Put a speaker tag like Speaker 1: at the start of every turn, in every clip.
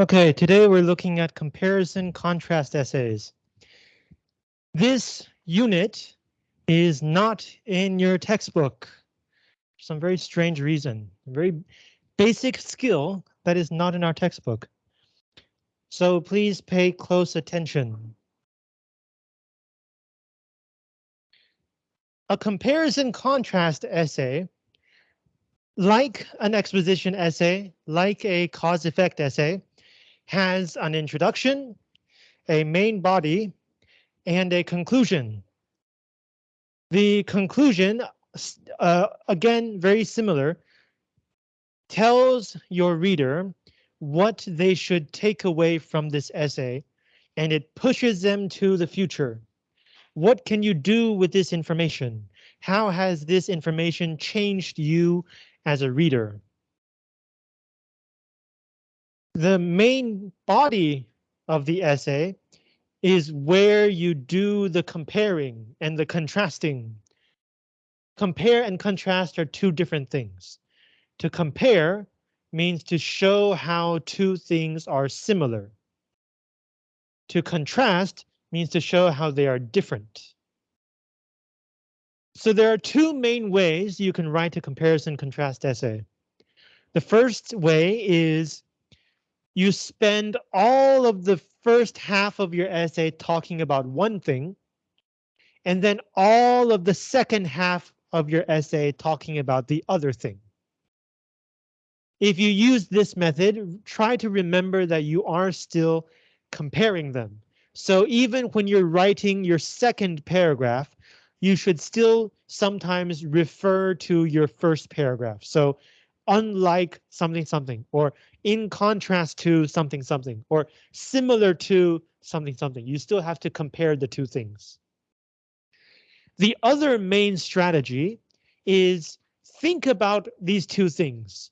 Speaker 1: Okay, today we're looking at comparison contrast essays. This unit is not in your textbook. For some very strange reason, very basic skill that is not in our textbook. So please pay close attention. A comparison contrast essay, like an exposition essay, like a cause effect essay, has an introduction, a main body, and a conclusion. The conclusion, uh, again, very similar, tells your reader what they should take away from this essay, and it pushes them to the future. What can you do with this information? How has this information changed you as a reader? The main body of the essay is where you do the comparing and the contrasting. Compare and contrast are two different things. To compare means to show how two things are similar. To contrast means to show how they are different. So there are two main ways you can write a comparison contrast essay. The first way is you spend all of the first half of your essay talking about one thing, and then all of the second half of your essay talking about the other thing. If you use this method, try to remember that you are still comparing them. So even when you're writing your second paragraph, you should still sometimes refer to your first paragraph. So unlike something something or in contrast to something something or similar to something something. You still have to compare the two things. The other main strategy is think about these two things.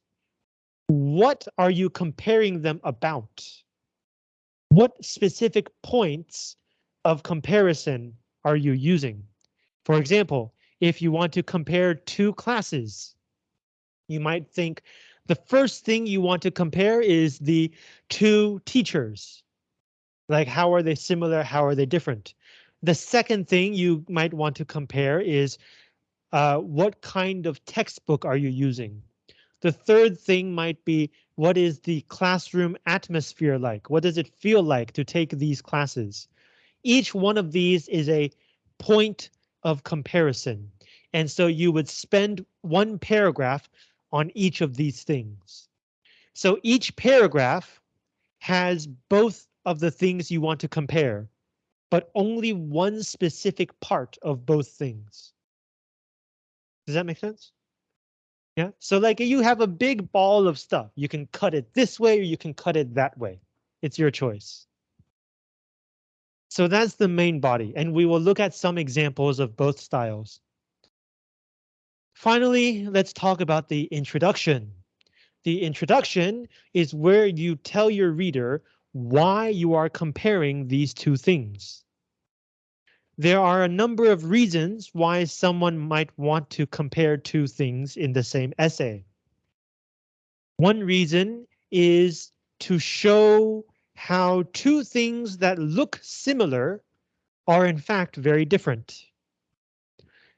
Speaker 1: What are you comparing them about? What specific points of comparison are you using? For example, if you want to compare two classes, you might think the first thing you want to compare is the two teachers. Like how are they similar? How are they different? The second thing you might want to compare is uh, what kind of textbook are you using? The third thing might be what is the classroom atmosphere like? What does it feel like to take these classes? Each one of these is a point of comparison. And so you would spend one paragraph on each of these things. So each paragraph has both of the things you want to compare, but only one specific part of both things. Does that make sense? Yeah, so like you have a big ball of stuff. You can cut it this way or you can cut it that way. It's your choice. So that's the main body, and we will look at some examples of both styles. Finally, let's talk about the introduction. The introduction is where you tell your reader why you are comparing these two things. There are a number of reasons why someone might want to compare two things in the same essay. One reason is to show how two things that look similar are in fact very different.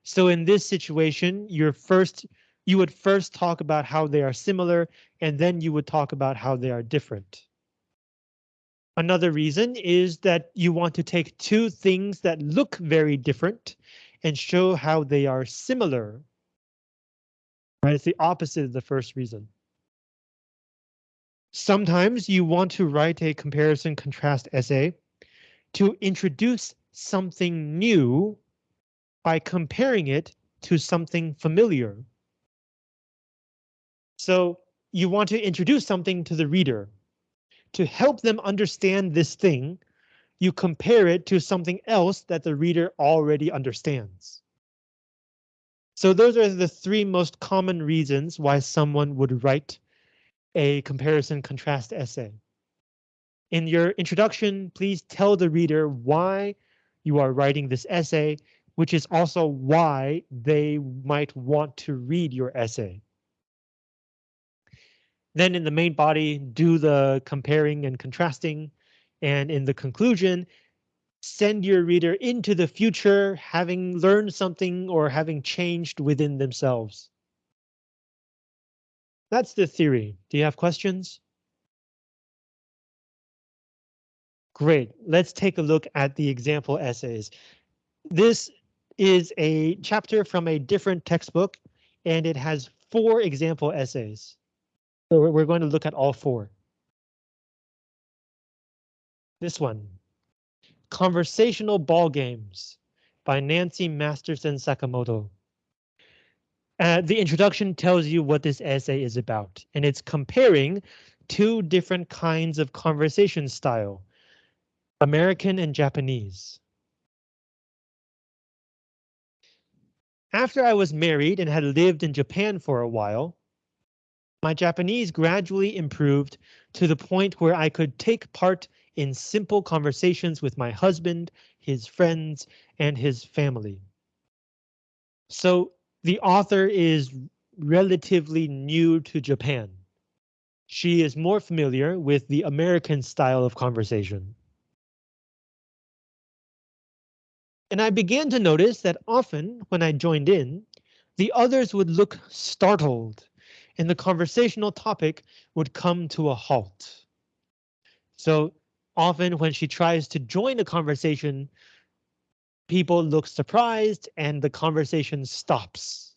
Speaker 1: So in this situation, your first you would first talk about how they are similar, and then you would talk about how they are different. Another reason is that you want to take two things that look very different and show how they are similar. Right, it's the opposite of the first reason. Sometimes you want to write a comparison contrast essay to introduce something new by comparing it to something familiar. So you want to introduce something to the reader. To help them understand this thing, you compare it to something else that the reader already understands. So those are the three most common reasons why someone would write a comparison contrast essay. In your introduction, please tell the reader why you are writing this essay which is also why they might want to read your essay. Then in the main body, do the comparing and contrasting. And in the conclusion, send your reader into the future having learned something or having changed within themselves. That's the theory. Do you have questions? Great. Let's take a look at the example essays. This is a chapter from a different textbook, and it has four example essays. So we're going to look at all four. This one, Conversational Ball Games by Nancy Masterson Sakamoto. Uh, the introduction tells you what this essay is about, and it's comparing two different kinds of conversation style, American and Japanese. After I was married and had lived in Japan for a while, my Japanese gradually improved to the point where I could take part in simple conversations with my husband, his friends, and his family. So the author is relatively new to Japan. She is more familiar with the American style of conversation. And I began to notice that often when I joined in, the others would look startled and the conversational topic would come to a halt. So often when she tries to join a conversation, people look surprised and the conversation stops.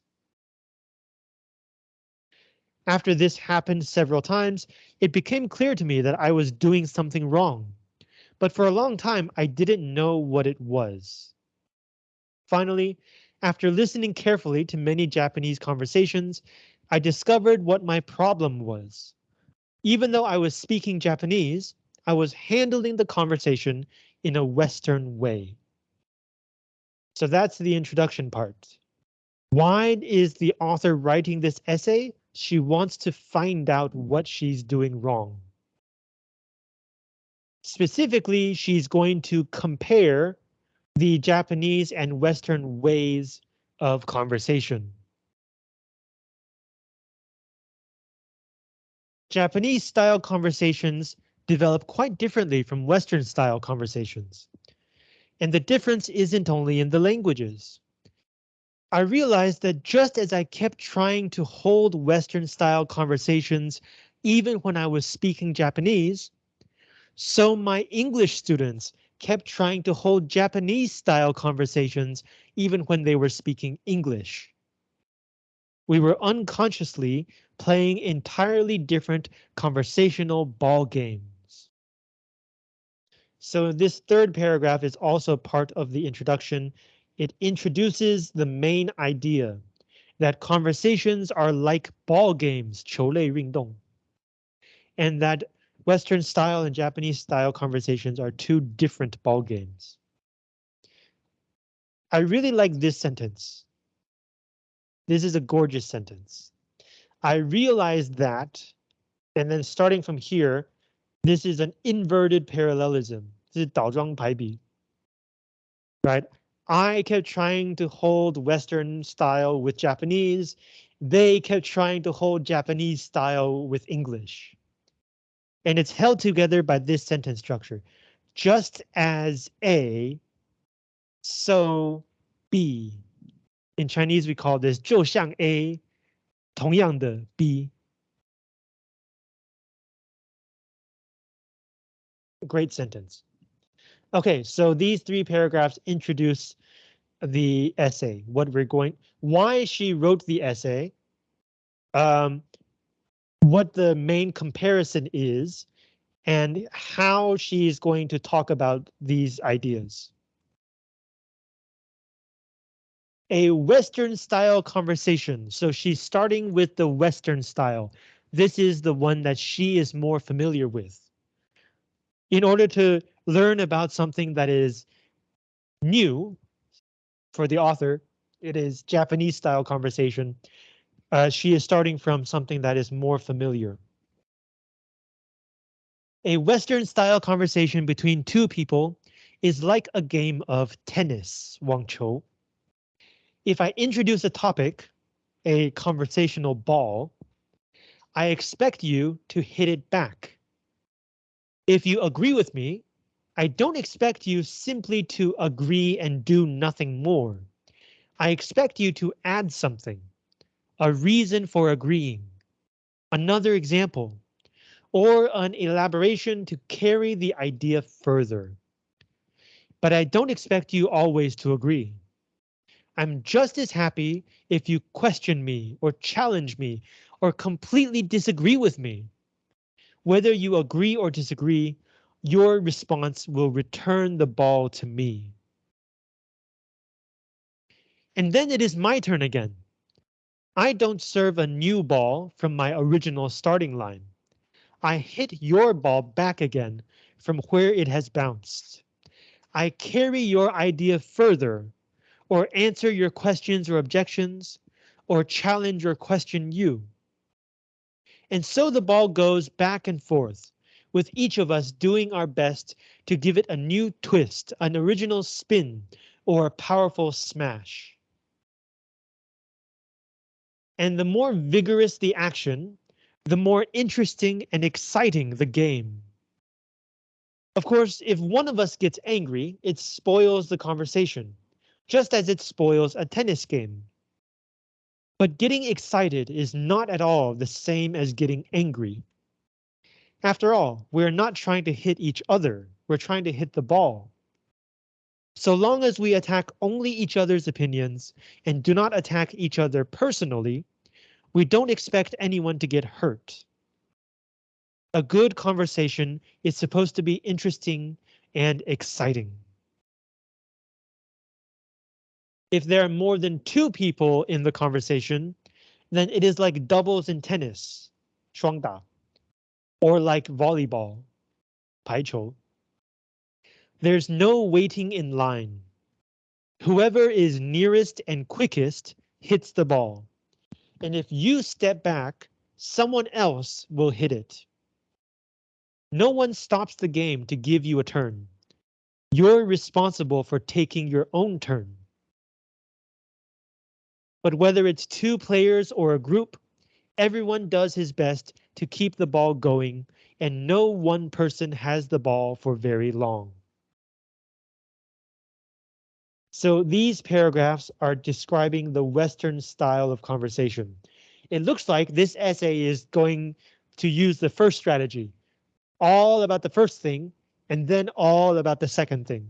Speaker 1: After this happened several times, it became clear to me that I was doing something wrong. But for a long time, I didn't know what it was. Finally, after listening carefully to many Japanese conversations, I discovered what my problem was. Even though I was speaking Japanese, I was handling the conversation in a Western way. So that's the introduction part. Why is the author writing this essay? She wants to find out what she's doing wrong. Specifically, she's going to compare the Japanese and Western ways of conversation. Japanese style conversations develop quite differently from Western style conversations. And the difference isn't only in the languages. I realized that just as I kept trying to hold Western style conversations even when I was speaking Japanese, so my English students kept trying to hold Japanese style conversations even when they were speaking English. We were unconsciously playing entirely different conversational ball games. So this third paragraph is also part of the introduction. It introduces the main idea that conversations are like ball games, 球类运动, and that Western style and Japanese style conversations are two different ball games. I really like this sentence. This is a gorgeous sentence. I realized that, and then starting from here, this is an inverted parallelism. This is 倒装排比. Right? I kept trying to hold Western style with Japanese. They kept trying to hold Japanese style with English and it's held together by this sentence structure. Just as A, so B. In Chinese, we call this 就像 A, 同样的 B. Great sentence. Okay, so these three paragraphs introduce the essay, what we're going, why she wrote the essay, um, what the main comparison is and how she's going to talk about these ideas. A Western style conversation. So she's starting with the Western style. This is the one that she is more familiar with. In order to learn about something that is new for the author, it is Japanese style conversation uh, she is starting from something that is more familiar. A Western style conversation between two people is like a game of tennis, Wang Chou. If I introduce a topic, a conversational ball, I expect you to hit it back. If you agree with me, I don't expect you simply to agree and do nothing more. I expect you to add something, a reason for agreeing, another example, or an elaboration to carry the idea further. But I don't expect you always to agree. I'm just as happy if you question me or challenge me or completely disagree with me. Whether you agree or disagree, your response will return the ball to me. And then it is my turn again. I don't serve a new ball from my original starting line. I hit your ball back again from where it has bounced. I carry your idea further or answer your questions or objections or challenge or question you. And so the ball goes back and forth with each of us doing our best to give it a new twist, an original spin, or a powerful smash. And the more vigorous the action, the more interesting and exciting the game. Of course, if one of us gets angry, it spoils the conversation, just as it spoils a tennis game. But getting excited is not at all the same as getting angry. After all, we're not trying to hit each other, we're trying to hit the ball. So long as we attack only each other's opinions and do not attack each other personally, we don't expect anyone to get hurt. A good conversation is supposed to be interesting and exciting. If there are more than two people in the conversation, then it is like doubles in tennis, 双打, or like volleyball, 排球. There's no waiting in line. Whoever is nearest and quickest hits the ball. And if you step back, someone else will hit it. No one stops the game to give you a turn. You're responsible for taking your own turn. But whether it's two players or a group, everyone does his best to keep the ball going and no one person has the ball for very long. So these paragraphs are describing the Western style of conversation. It looks like this essay is going to use the first strategy, all about the first thing, and then all about the second thing.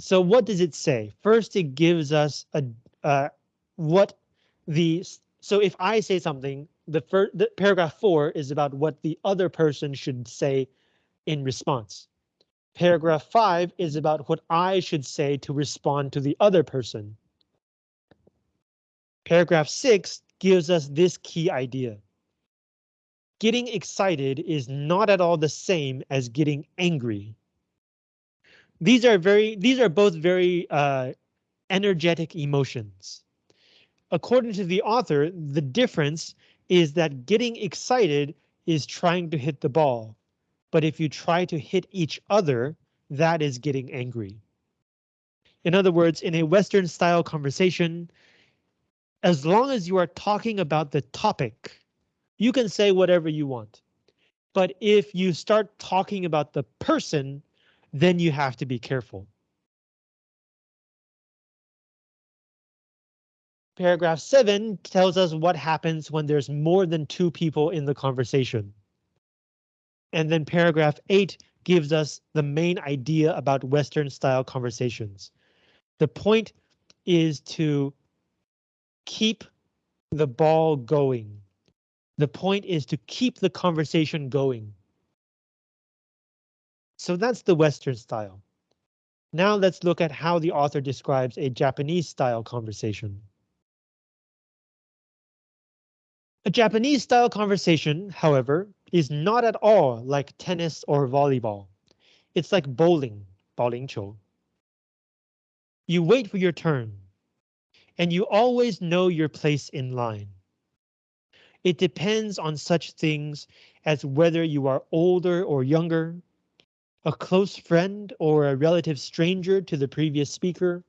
Speaker 1: So what does it say? First, it gives us a uh, what the so if I say something, the first the paragraph four is about what the other person should say in response. Paragraph 5 is about what I should say to respond to the other person. Paragraph 6 gives us this key idea. Getting excited is not at all the same as getting angry. These are very these are both very uh, energetic emotions. According to the author, the difference is that getting excited is trying to hit the ball, but if you try to hit each other, that is getting angry. In other words, in a Western style conversation, as long as you are talking about the topic, you can say whatever you want. But if you start talking about the person, then you have to be careful. Paragraph 7 tells us what happens when there's more than two people in the conversation. And then paragraph 8 gives us the main idea about Western style conversations. The point is to keep the ball going. The point is to keep the conversation going. So that's the Western style. Now let's look at how the author describes a Japanese style conversation. A Japanese style conversation, however, is not at all like tennis or volleyball. It's like bowling, 保龄球. You wait for your turn, and you always know your place in line. It depends on such things as whether you are older or younger, a close friend or a relative stranger to the previous speaker,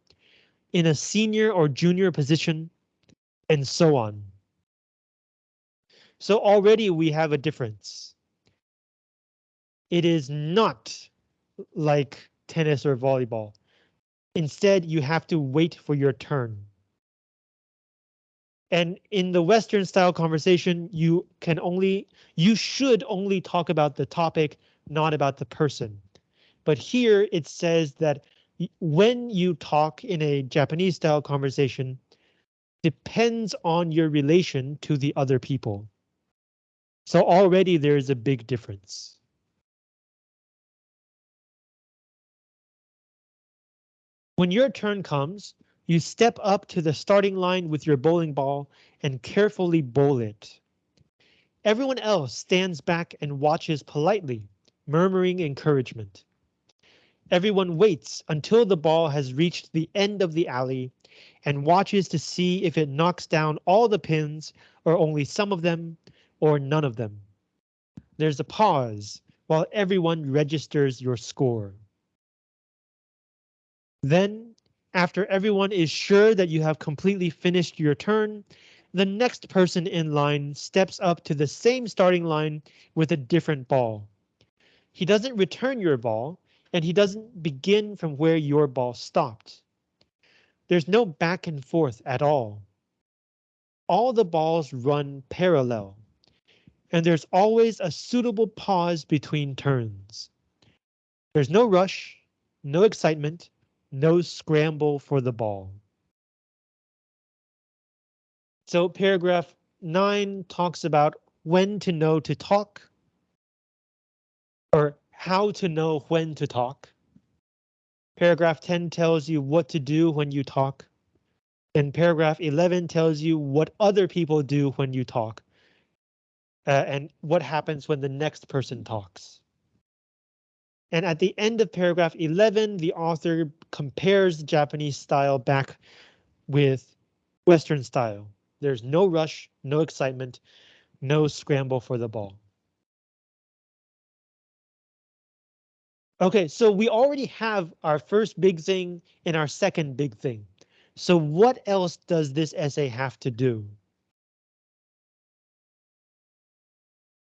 Speaker 1: in a senior or junior position, and so on. So already we have a difference. It is not like tennis or volleyball. Instead, you have to wait for your turn. And in the Western style conversation, you can only, you should only talk about the topic, not about the person. But here it says that when you talk in a Japanese style conversation, depends on your relation to the other people. So already there's a big difference. When your turn comes, you step up to the starting line with your bowling ball and carefully bowl it. Everyone else stands back and watches politely, murmuring encouragement. Everyone waits until the ball has reached the end of the alley and watches to see if it knocks down all the pins or only some of them or none of them. There's a pause while everyone registers your score. Then after everyone is sure that you have completely finished your turn, the next person in line steps up to the same starting line with a different ball. He doesn't return your ball, and he doesn't begin from where your ball stopped. There's no back and forth at all. All the balls run parallel, and there's always a suitable pause between turns. There's no rush, no excitement, no scramble for the ball. So paragraph 9 talks about when to know to talk or how to know when to talk. Paragraph 10 tells you what to do when you talk. And paragraph 11 tells you what other people do when you talk. Uh, and what happens when the next person talks. And at the end of paragraph 11, the author compares Japanese style back with Western style. There's no rush, no excitement, no scramble for the ball. Okay, so we already have our first big thing and our second big thing. So what else does this essay have to do?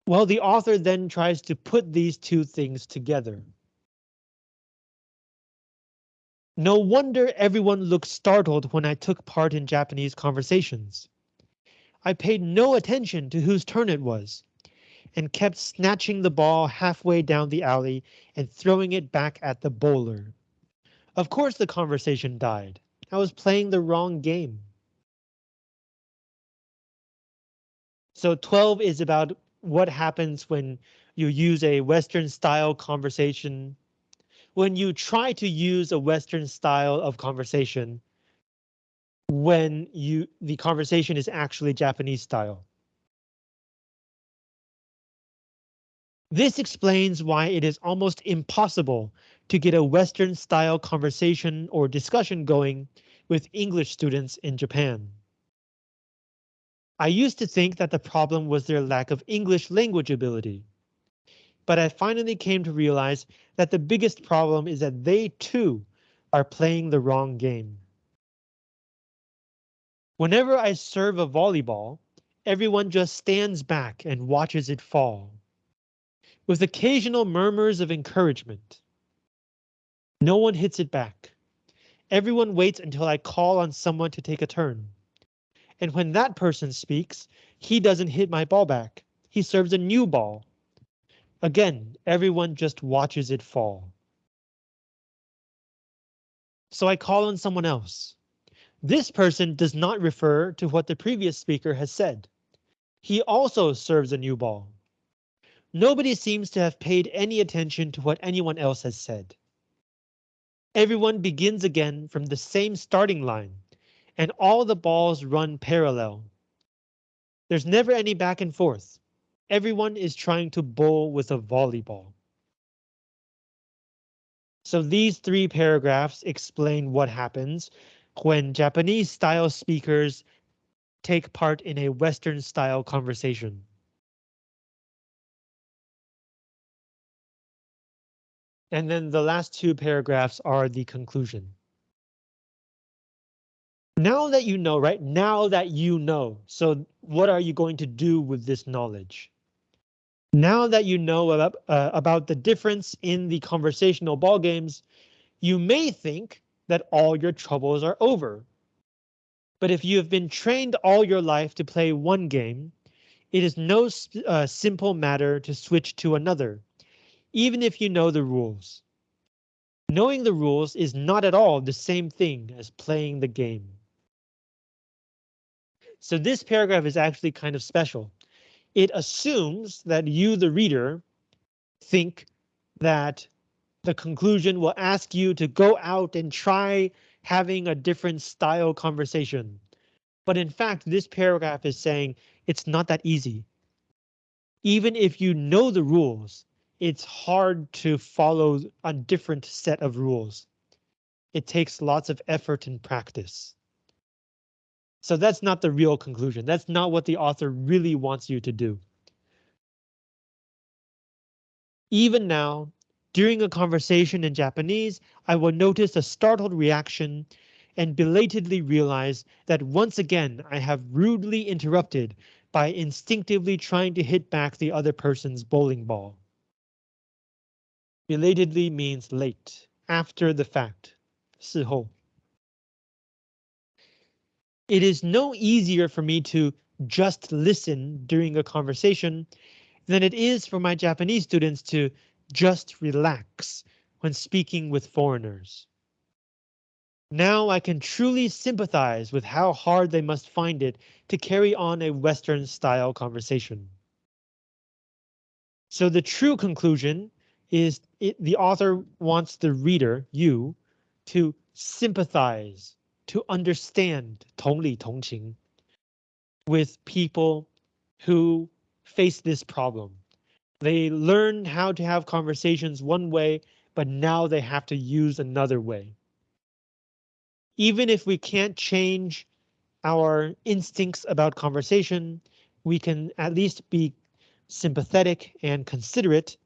Speaker 1: Well, the author then tries to put these two things together. No wonder everyone looked startled when I took part in Japanese conversations. I paid no attention to whose turn it was, and kept snatching the ball halfway down the alley and throwing it back at the bowler. Of course the conversation died. I was playing the wrong game. So 12 is about what happens when you use a Western style conversation. When you try to use a Western style of conversation when you the conversation is actually Japanese style. This explains why it is almost impossible to get a Western style conversation or discussion going with English students in Japan. I used to think that the problem was their lack of English language ability. But I finally came to realize that the biggest problem is that they too are playing the wrong game. Whenever I serve a volleyball, everyone just stands back and watches it fall. With occasional murmurs of encouragement. No one hits it back. Everyone waits until I call on someone to take a turn. And when that person speaks, he doesn't hit my ball back. He serves a new ball. Again, everyone just watches it fall. So I call on someone else. This person does not refer to what the previous speaker has said. He also serves a new ball. Nobody seems to have paid any attention to what anyone else has said. Everyone begins again from the same starting line and all the balls run parallel. There's never any back and forth. Everyone is trying to bowl with a volleyball. So these three paragraphs explain what happens when Japanese style speakers take part in a Western style conversation. And then the last two paragraphs are the conclusion. Now that you know, right? Now that you know. So what are you going to do with this knowledge? Now that you know about, uh, about the difference in the conversational ball games, you may think that all your troubles are over. But if you have been trained all your life to play one game, it is no uh, simple matter to switch to another, even if you know the rules. Knowing the rules is not at all the same thing as playing the game. So this paragraph is actually kind of special. It assumes that you, the reader, think that the conclusion will ask you to go out and try having a different style conversation. But in fact, this paragraph is saying it's not that easy. Even if you know the rules, it's hard to follow a different set of rules. It takes lots of effort and practice. So that's not the real conclusion. That's not what the author really wants you to do. Even now, during a conversation in Japanese, I will notice a startled reaction and belatedly realize that once again I have rudely interrupted by instinctively trying to hit back the other person's bowling ball. Belatedly means late, after the fact, 事后. It is no easier for me to just listen during a conversation than it is for my Japanese students to just relax when speaking with foreigners. Now I can truly sympathize with how hard they must find it to carry on a Western style conversation. So the true conclusion is it, the author wants the reader, you, to sympathize to understand 同理同情 with people who face this problem. They learn how to have conversations one way, but now they have to use another way. Even if we can't change our instincts about conversation, we can at least be sympathetic and considerate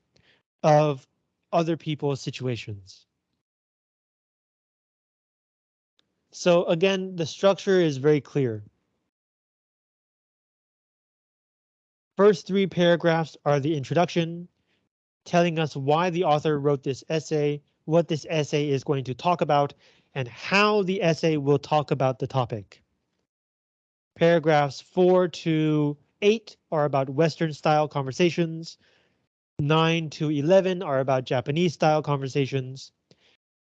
Speaker 1: of other people's situations. So again, the structure is very clear. First three paragraphs are the introduction, telling us why the author wrote this essay, what this essay is going to talk about, and how the essay will talk about the topic. Paragraphs 4 to 8 are about Western style conversations. 9 to 11 are about Japanese style conversations.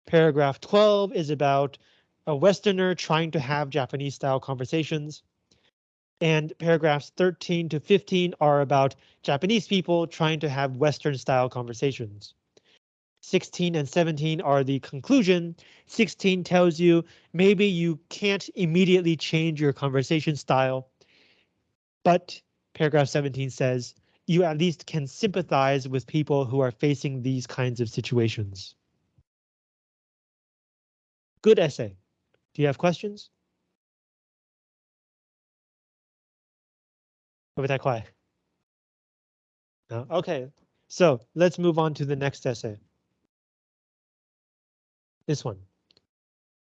Speaker 1: Paragraph 12 is about a Westerner trying to have Japanese style conversations. And paragraphs 13 to 15 are about Japanese people trying to have Western style conversations. 16 and 17 are the conclusion. 16 tells you maybe you can't immediately change your conversation style. But paragraph 17 says you at least can sympathize with people who are facing these kinds of situations. Good essay. Do you have questions? Over that quiet. No? Okay, so let's move on to the next essay. This one.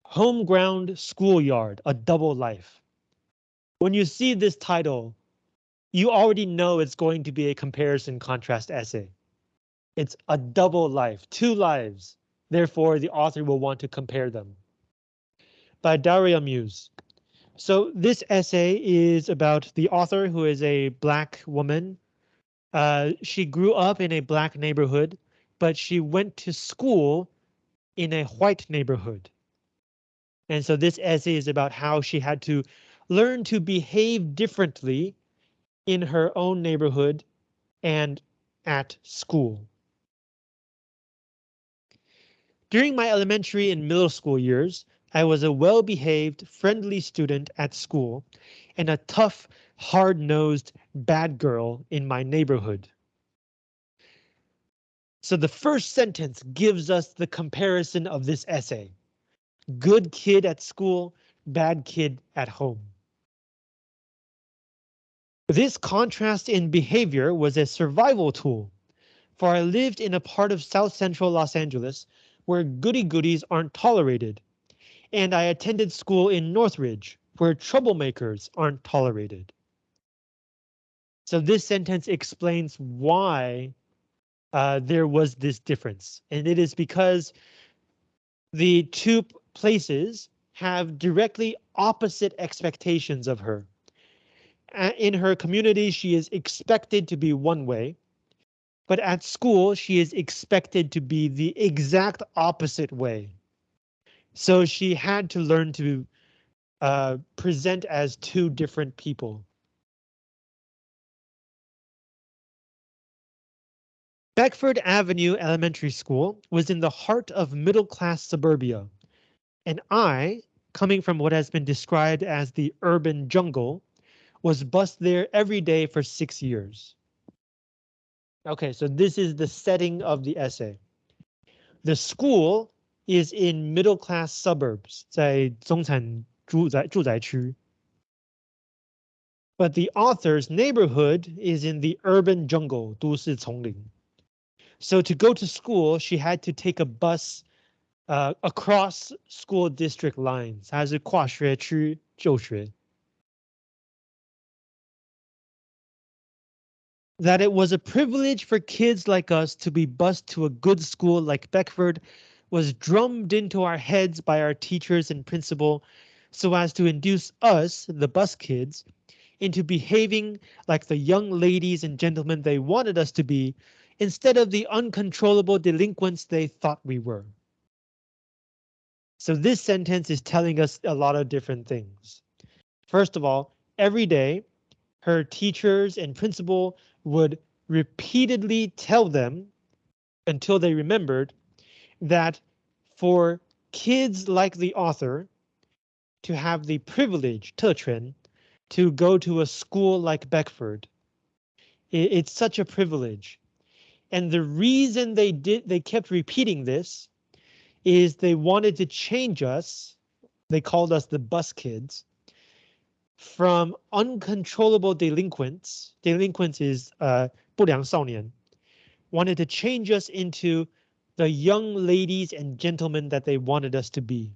Speaker 1: Home ground schoolyard, a double life. When you see this title, you already know it's going to be a comparison contrast essay. It's a double life, two lives. Therefore, the author will want to compare them by Daria Muse. So this essay is about the author who is a black woman. Uh, she grew up in a black neighborhood, but she went to school in a white neighborhood. And so this essay is about how she had to learn to behave differently in her own neighborhood and at school. During my elementary and middle school years, I was a well-behaved, friendly student at school and a tough, hard-nosed bad girl in my neighborhood. So the first sentence gives us the comparison of this essay. Good kid at school, bad kid at home. This contrast in behavior was a survival tool, for I lived in a part of South Central Los Angeles where goody goodies aren't tolerated And I attended school in Northridge, where troublemakers aren't tolerated. So this sentence explains why uh, there was this difference, and it is because the two places have directly opposite expectations of her. In her community, she is expected to be one way, but at school, she is expected to be the exact opposite way. So she had to learn to uh, present as two different people. Beckford Avenue Elementary School was in the heart of middle-class suburbia, and I, coming from what has been described as the urban jungle, was bused there every day for six years. Okay, so this is the setting of the essay. The school is in middle class suburbs, 在中产住宅住宅区. But the author's neighborhood is in the urban jungle, 都市丛林. So to go to school, she had to take a bus uh, across school district lines. 它是跨学区就学. that it was a privilege for kids like us to be bused to a good school like Beckford was drummed into our heads by our teachers and principal so as to induce us, the bus kids, into behaving like the young ladies and gentlemen they wanted us to be instead of the uncontrollable delinquents they thought we were. So this sentence is telling us a lot of different things. First of all, every day, her teachers and principal would repeatedly tell them until they remembered that for kids like the author to have the privilege, 特权, to go to a school like Beckford. It's such a privilege. And the reason they did they kept repeating this is they wanted to change us. They called us the bus kids from uncontrollable delinquents, delinquents is uh, 不良少年, wanted to change us into the young ladies and gentlemen that they wanted us to be.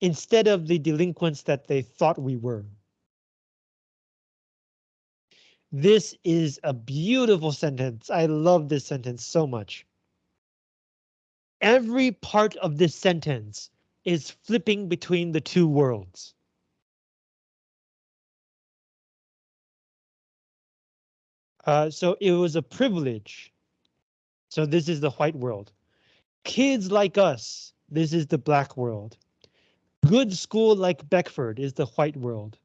Speaker 1: Instead of the delinquents that they thought we were. This is a beautiful sentence. I love this sentence so much. Every part of this sentence is flipping between the two worlds. Uh, so it was a privilege. So this is the white world. Kids like us, this is the black world. Good school like Beckford is the white world.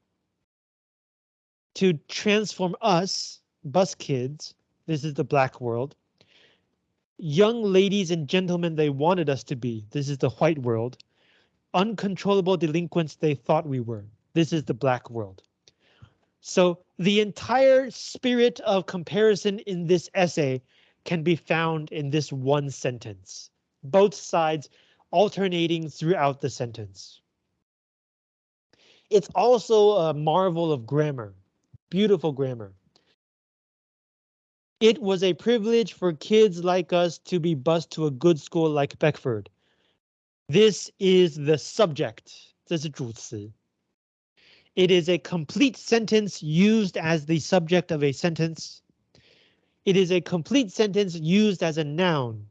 Speaker 1: To transform us, bus kids, this is the black world. Young ladies and gentlemen they wanted us to be, this is the white world. Uncontrollable delinquents they thought we were, this is the black world. So the entire spirit of comparison in this essay can be found in this one sentence, both sides alternating throughout the sentence. It's also a marvel of grammar, beautiful grammar. It was a privilege for kids like us to be bused to a good school like Beckford. This is the subject, 这是主词. It is a complete sentence used as the subject of a sentence. It is a complete sentence used as a noun,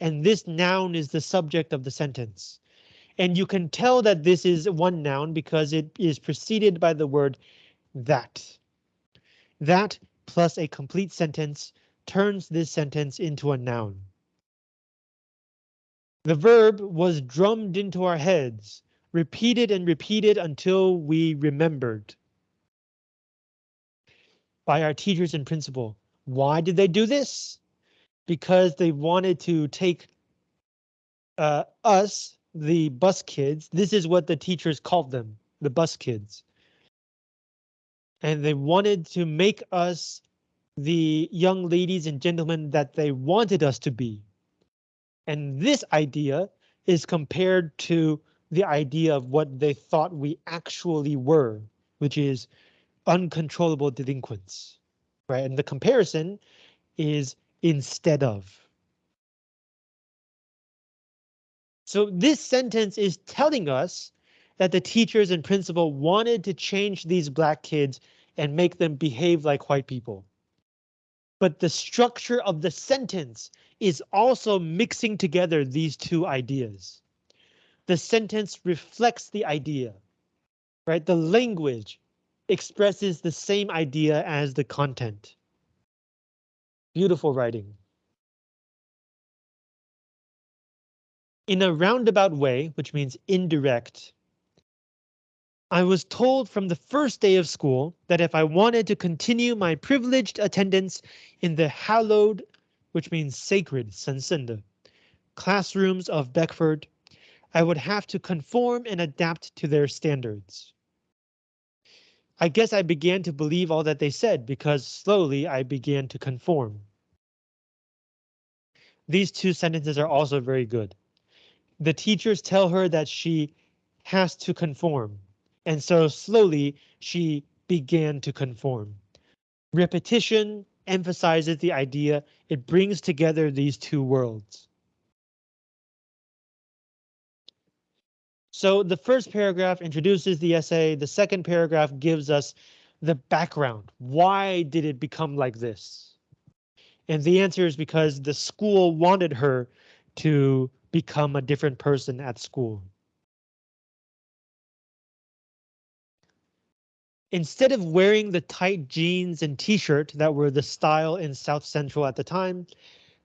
Speaker 1: and this noun is the subject of the sentence. And you can tell that this is one noun because it is preceded by the word that. That plus a complete sentence turns this sentence into a noun. The verb was drummed into our heads repeated and repeated until we remembered. By our teachers and principal. Why did they do this? Because they wanted to take uh, us, the bus kids, this is what the teachers called them, the bus kids. And they wanted to make us the young ladies and gentlemen that they wanted us to be. And this idea is compared to the idea of what they thought we actually were, which is uncontrollable delinquents, right? And the comparison is instead of. So this sentence is telling us that the teachers and principal wanted to change these black kids and make them behave like white people. But the structure of the sentence is also mixing together these two ideas. The sentence reflects the idea, right? The language expresses the same idea as the content. Beautiful writing. In a roundabout way, which means indirect, I was told from the first day of school that if I wanted to continue my privileged attendance in the hallowed, which means sacred, 神圣的, classrooms of Beckford, I would have to conform and adapt to their standards. I guess I began to believe all that they said because slowly I began to conform. These two sentences are also very good. The teachers tell her that she has to conform, and so slowly she began to conform. Repetition emphasizes the idea, it brings together these two worlds. So the first paragraph introduces the essay. The second paragraph gives us the background. Why did it become like this? And the answer is because the school wanted her to become a different person at school. Instead of wearing the tight jeans and t-shirt that were the style in South Central at the time,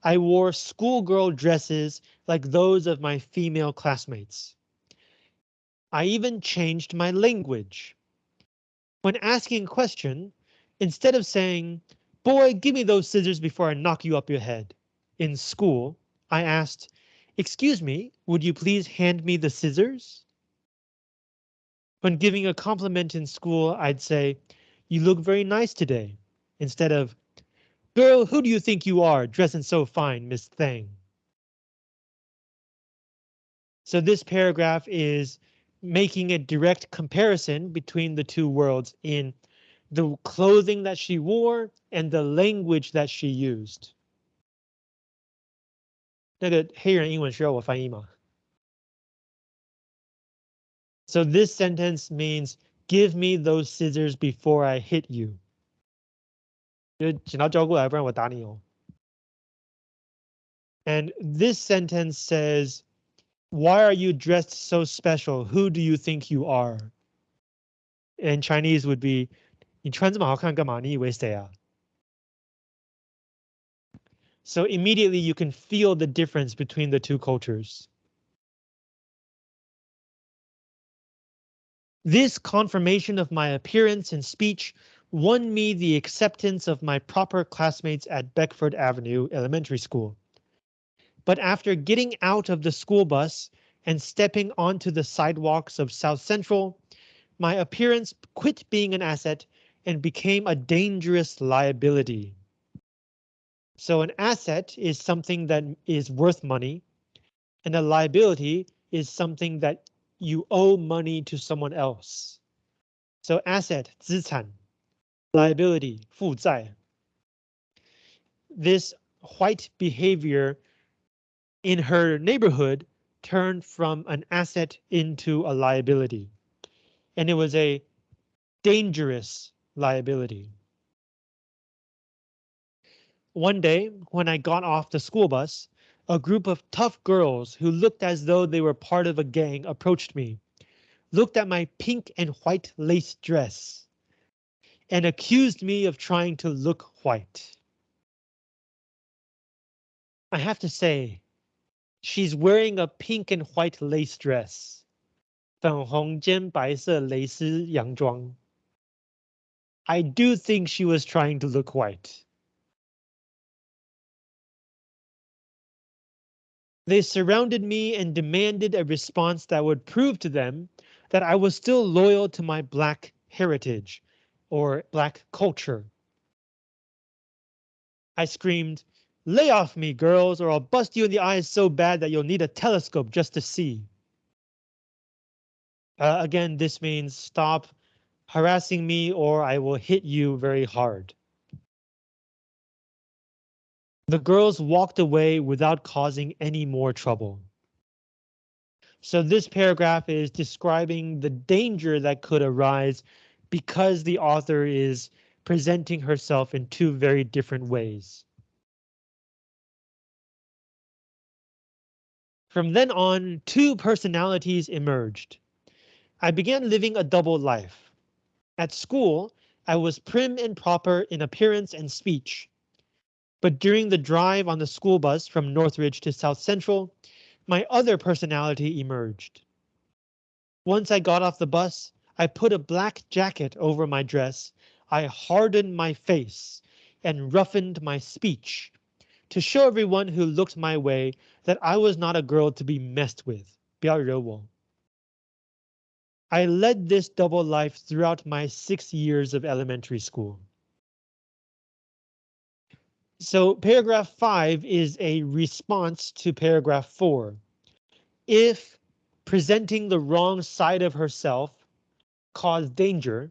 Speaker 1: I wore schoolgirl dresses like those of my female classmates. I even changed my language. When asking a question, instead of saying, boy, give me those scissors before I knock you up your head. In school, I asked, excuse me, would you please hand me the scissors? When giving a compliment in school, I'd say, you look very nice today, instead of, girl, who do you think you are dressing so fine, Miss Thang? So this paragraph is making a direct comparison between the two worlds in the clothing that she wore and the language that she used. 那个黑人英文需要我翻译吗? So this sentence means give me those scissors before I hit you. 就剪刀交过来，不然我打你哦。And this sentence says why are you dressed so special? Who do you think you are? In Chinese would be 你穿这么好看干嘛？你以为谁啊? So immediately you can feel the difference between the two cultures. This confirmation of my appearance and speech won me the acceptance of my proper classmates at Beckford Avenue Elementary School. But after getting out of the school bus and stepping onto the sidewalks of South Central, my appearance quit being an asset and became a dangerous liability. So an asset is something that is worth money, and a liability is something that you owe money to someone else. So asset, 资产, liability, 负债. This white behavior in her neighborhood turned from an asset into a liability. And it was a dangerous liability. One day, when I got off the school bus, a group of tough girls who looked as though they were part of a gang approached me, looked at my pink and white lace dress, and accused me of trying to look white. I have to say, She's wearing a pink and white lace dress. 粉红兼白色蕾丝洋装. I do think she was trying to look white. They surrounded me and demanded a response that would prove to them that I was still loyal to my black heritage or black culture. I screamed, Lay off me, girls, or I'll bust you in the eyes so bad that you'll need a telescope just to see. Uh, again, this means stop harassing me or I will hit you very hard. The girls walked away without causing any more trouble. So this paragraph is describing the danger that could arise because the author is presenting herself in two very different ways. From then on, two personalities emerged. I began living a double life. At school, I was prim and proper in appearance and speech. But during the drive on the school bus from Northridge to South Central, my other personality emerged. Once I got off the bus, I put a black jacket over my dress, I hardened my face and roughened my speech to show everyone who looked my way that I was not a girl to be messed with. 不要惹我. I led this double life throughout my six years of elementary school. So paragraph five is a response to paragraph four. If presenting the wrong side of herself caused danger,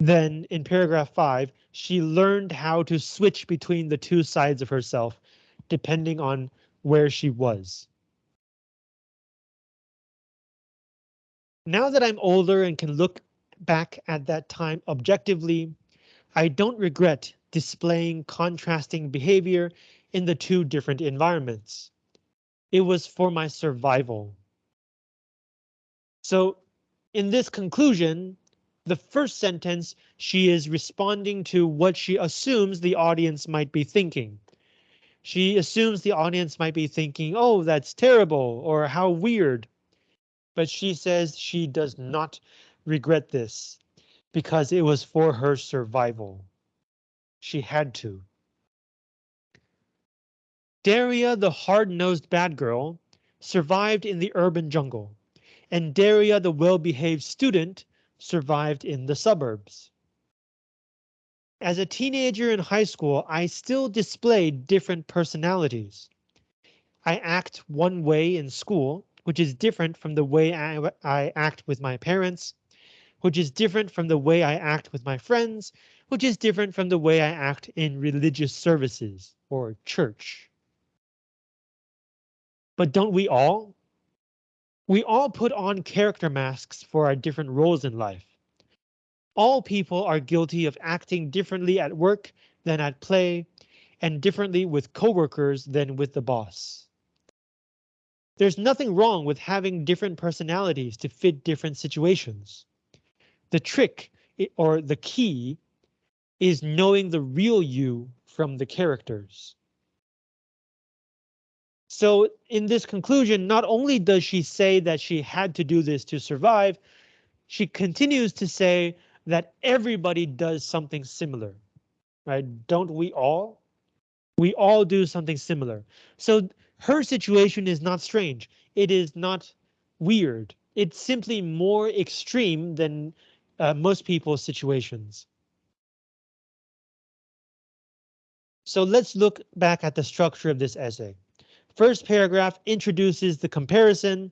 Speaker 1: then in paragraph five, she learned how to switch between the two sides of herself, depending on where she was. Now that I'm older and can look back at that time objectively, I don't regret displaying contrasting behavior in the two different environments. It was for my survival. So in this conclusion, the first sentence, she is responding to what she assumes the audience might be thinking. She assumes the audience might be thinking, oh, that's terrible or how weird. But she says she does not regret this because it was for her survival. She had to. Daria, the hard-nosed bad girl, survived in the urban jungle, and Daria, the well-behaved student, survived in the suburbs. As a teenager in high school, I still displayed different personalities. I act one way in school, which is different from the way I, I act with my parents, which is different from the way I act with my friends, which is different from the way I act in religious services or church. But don't we all? We all put on character masks for our different roles in life. All people are guilty of acting differently at work than at play, and differently with coworkers than with the boss. There's nothing wrong with having different personalities to fit different situations. The trick or the key is knowing the real you from the characters. So in this conclusion, not only does she say that she had to do this to survive, she continues to say that everybody does something similar, right? Don't we all? We all do something similar. So her situation is not strange. It is not weird. It's simply more extreme than uh, most people's situations. So let's look back at the structure of this essay. First paragraph introduces the comparison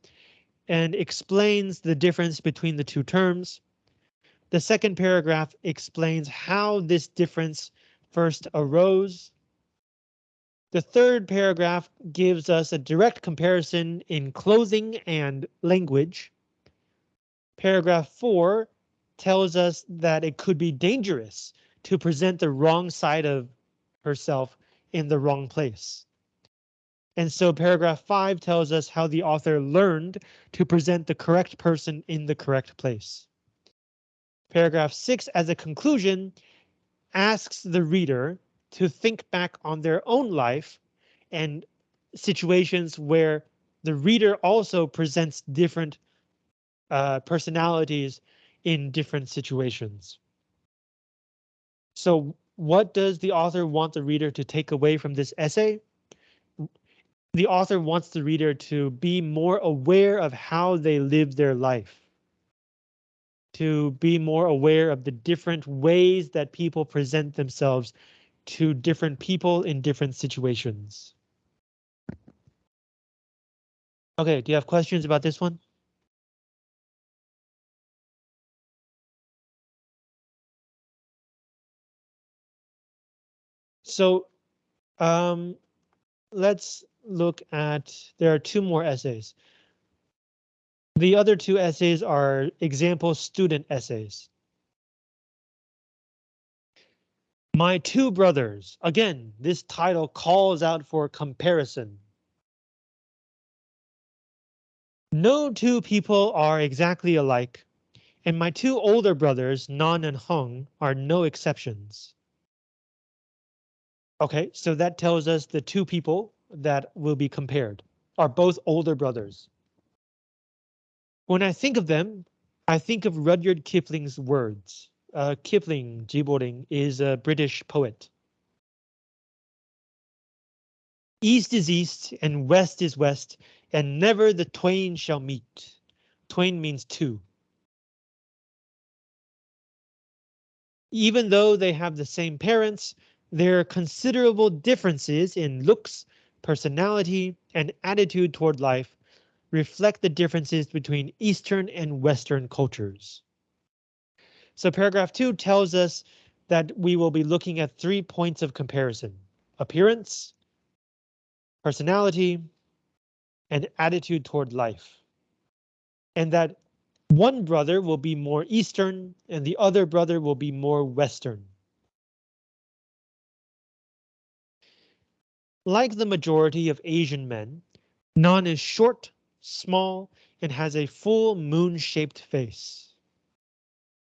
Speaker 1: and explains the difference between the two terms. The second paragraph explains how this difference first arose. The third paragraph gives us a direct comparison in clothing and language. Paragraph 4 tells us that it could be dangerous to present the wrong side of herself in the wrong place. And so paragraph five tells us how the author learned to present the correct person in the correct place. Paragraph six as a conclusion asks the reader to think back on their own life and situations where the reader also presents different uh, personalities in different situations. So what does the author want the reader to take away from this essay? The author wants the reader to be more aware of how they live their life. To be more aware of the different ways that people present themselves to different people in different situations. Okay, do you have questions about this one? So um, let's look at, there are two more essays. The other two essays are example student essays. My two brothers. Again, this title calls out for comparison. No two people are exactly alike, and my two older brothers, Nan and Hung, are no exceptions. Okay, so that tells us the two people that will be compared are both older brothers. When I think of them, I think of Rudyard Kipling's words. Uh, Kipling, Jiboling, is a British poet. East is east and west is west, and never the twain shall meet. Twain means two. Even though they have the same parents, there are considerable differences in looks, personality, and attitude toward life reflect the differences between Eastern and Western cultures. So paragraph two tells us that we will be looking at three points of comparison. Appearance, personality, and attitude toward life. And that one brother will be more Eastern and the other brother will be more Western. Like the majority of Asian men, Nan is short, small, and has a full moon-shaped face.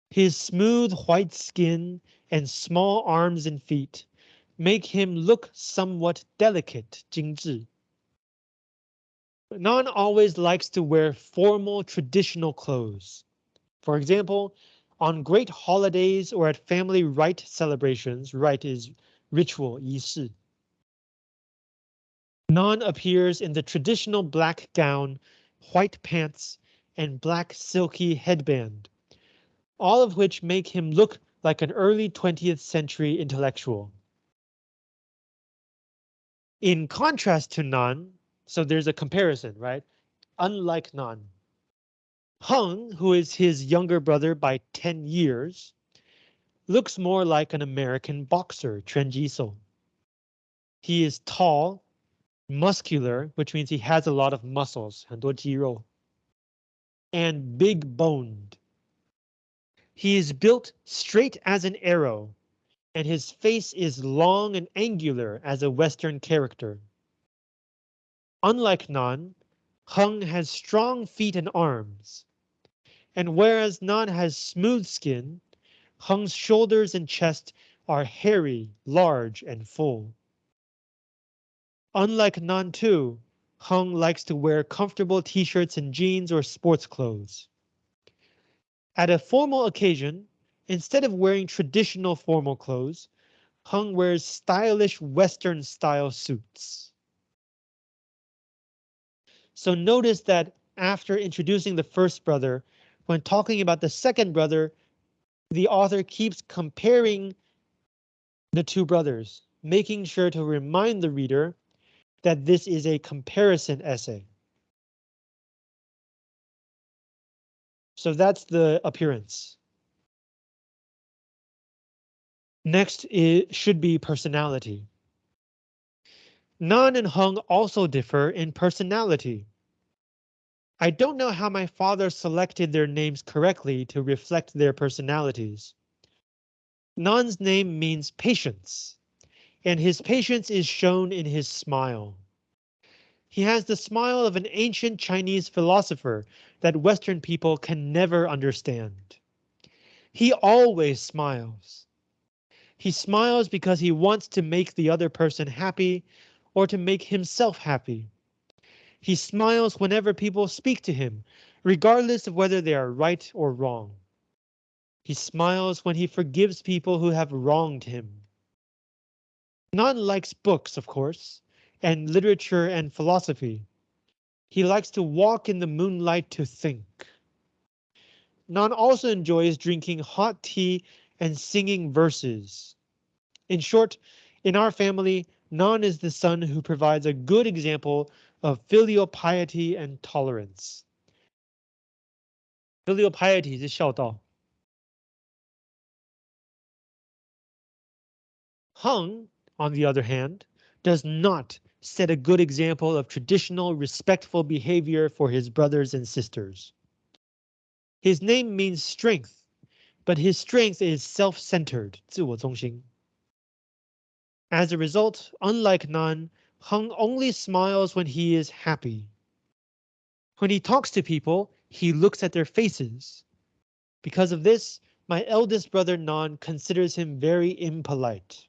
Speaker 1: His smooth white skin and small arms and feet make him look somewhat delicate, 精致. Nan always likes to wear formal traditional clothes. For example, on great holidays or at family rite celebrations, rite is ritual, 仪式. Nan appears in the traditional black gown, white pants, and black silky headband, all of which make him look like an early 20th century intellectual. In contrast to Nan, so there's a comparison, right? Unlike Nan, Hung, who is his younger brother by 10 years, looks more like an American boxer, Chen. He is tall muscular, which means he has a lot of muscles, 很多肌肉, and big boned. He is built straight as an arrow, and his face is long and angular as a Western character. Unlike Nan, Hung has strong feet and arms. And whereas Nan has smooth skin, Hung's shoulders and chest are hairy, large, and full. Unlike Nan too, Hung likes to wear comfortable t-shirts and jeans or sports clothes. At a formal occasion, instead of wearing traditional formal clothes, Hung wears stylish Western style suits. So notice that after introducing the first brother, when talking about the second brother, the author keeps comparing the two brothers, making sure to remind the reader that this is a comparison essay. So that's the appearance. Next it should be personality. Nan and Hung also differ in personality. I don't know how my father selected their names correctly to reflect their personalities. Nan's name means patience and his patience is shown in his smile. He has the smile of an ancient Chinese philosopher that Western people can never understand. He always smiles. He smiles because he wants to make the other person happy or to make himself happy. He smiles whenever people speak to him, regardless of whether they are right or wrong. He smiles when he forgives people who have wronged him. Nan likes books, of course, and literature and philosophy. He likes to walk in the moonlight to think. Nan also enjoys drinking hot tea and singing verses. In short, in our family, Nan is the son who provides a good example of filial piety and tolerance. Filial piety is 孝道. Hung on the other hand, does not set a good example of traditional respectful behavior for his brothers and sisters. His name means strength, but his strength is self-centered, 自我中心. As a result, unlike Nan, Hung only smiles when he is happy. When he talks to people, he looks at their faces. Because of this, my eldest brother Nan considers him very impolite.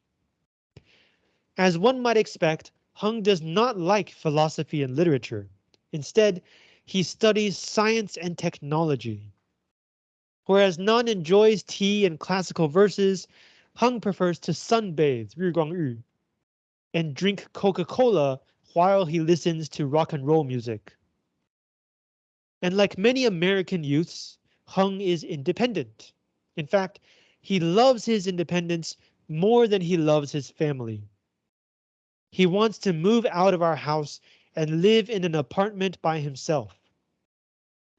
Speaker 1: As one might expect, Hung does not like philosophy and literature. Instead, he studies science and technology. Whereas Nan enjoys tea and classical verses, Hung prefers to sunbathe 日光浴, and drink Coca-Cola while he listens to rock and roll music. And like many American youths, Hung is independent. In fact, he loves his independence more than he loves his family. He wants to move out of our house and live in an apartment by himself.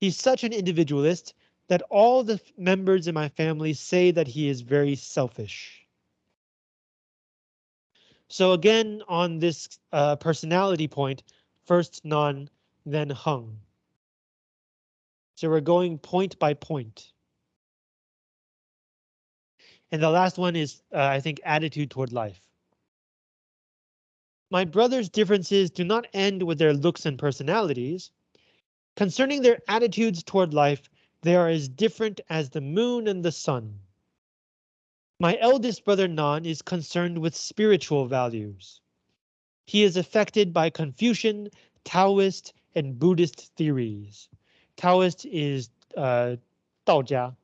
Speaker 1: He's such an individualist that all the members in my family say that he is very selfish. So again, on this uh, personality point, first Nan, then Hung. So we're going point by point. And the last one is, uh, I think, attitude toward life. My brother's differences do not end with their looks and personalities. Concerning their attitudes toward life, they are as different as the moon and the sun. My eldest brother Nan is concerned with spiritual values. He is affected by Confucian, Taoist, and Buddhist theories. Taoist is uh, 道家.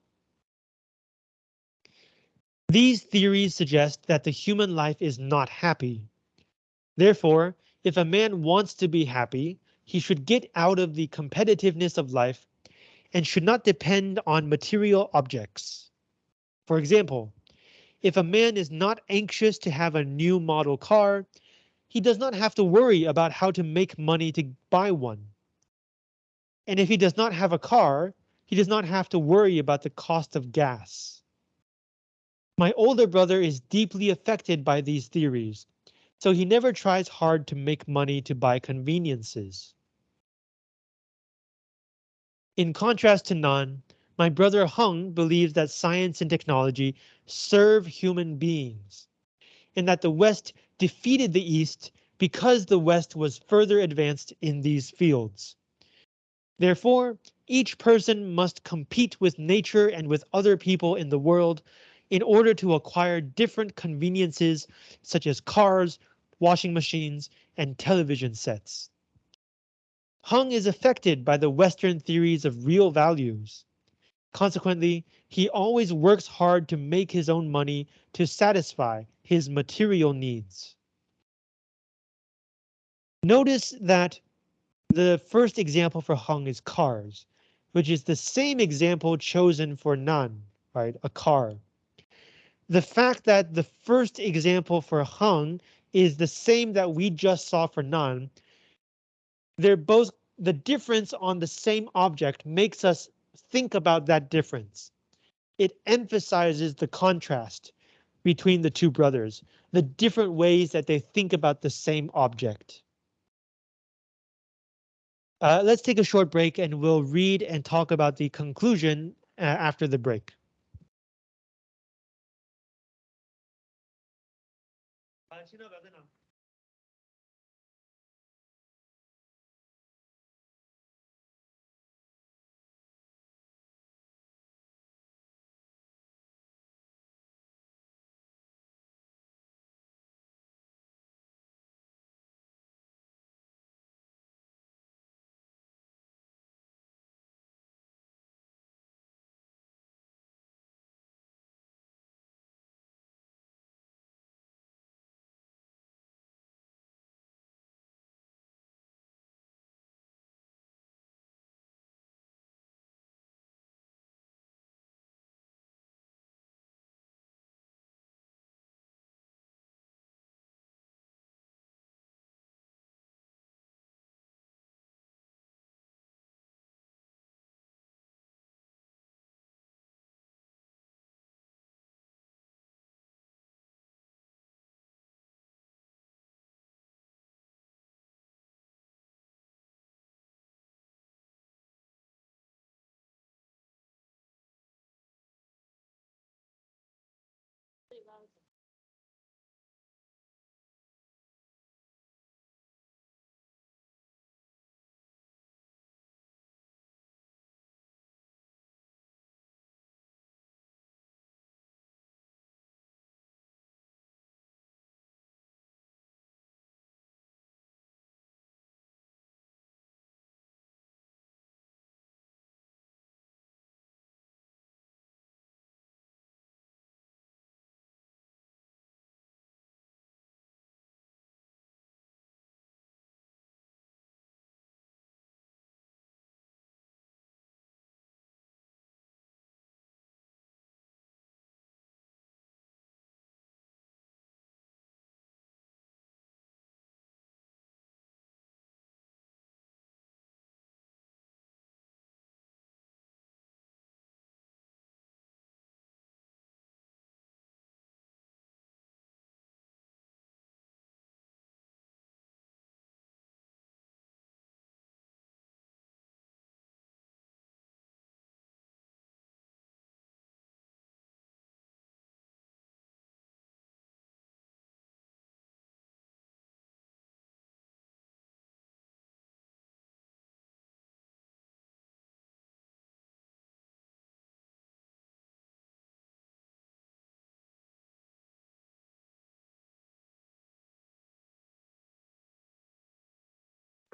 Speaker 1: These theories suggest that the human life is not happy. Therefore, if a man wants to be happy, he should get out of the competitiveness of life and should not depend on material objects. For example, if a man is not anxious to have a new model car, he does not have to worry about how to make money to buy one. And if he does not have a car, he does not have to worry about the cost of gas. My older brother is deeply affected by these theories so he never tries hard to make money to buy conveniences. In contrast to Nan, my brother Hung believes that science and technology serve human beings, and that the West defeated the East because the West was further advanced in these fields. Therefore, each person must compete with nature and with other people in the world in order to acquire different conveniences such as cars, washing machines, and television sets. Hung is affected by the Western theories of real values. Consequently, he always works hard to make his own money to satisfy his material needs. Notice that the first example for Hung is cars, which is the same example chosen for Nan, right? A car. The fact that the first example for Hung is the same that we just saw for Nan. They're both the difference on the same object makes us think about that difference. It emphasizes the contrast between the two brothers, the different ways that they think about the same object. Uh, let's take a short break and we'll read and talk about the conclusion uh, after the break.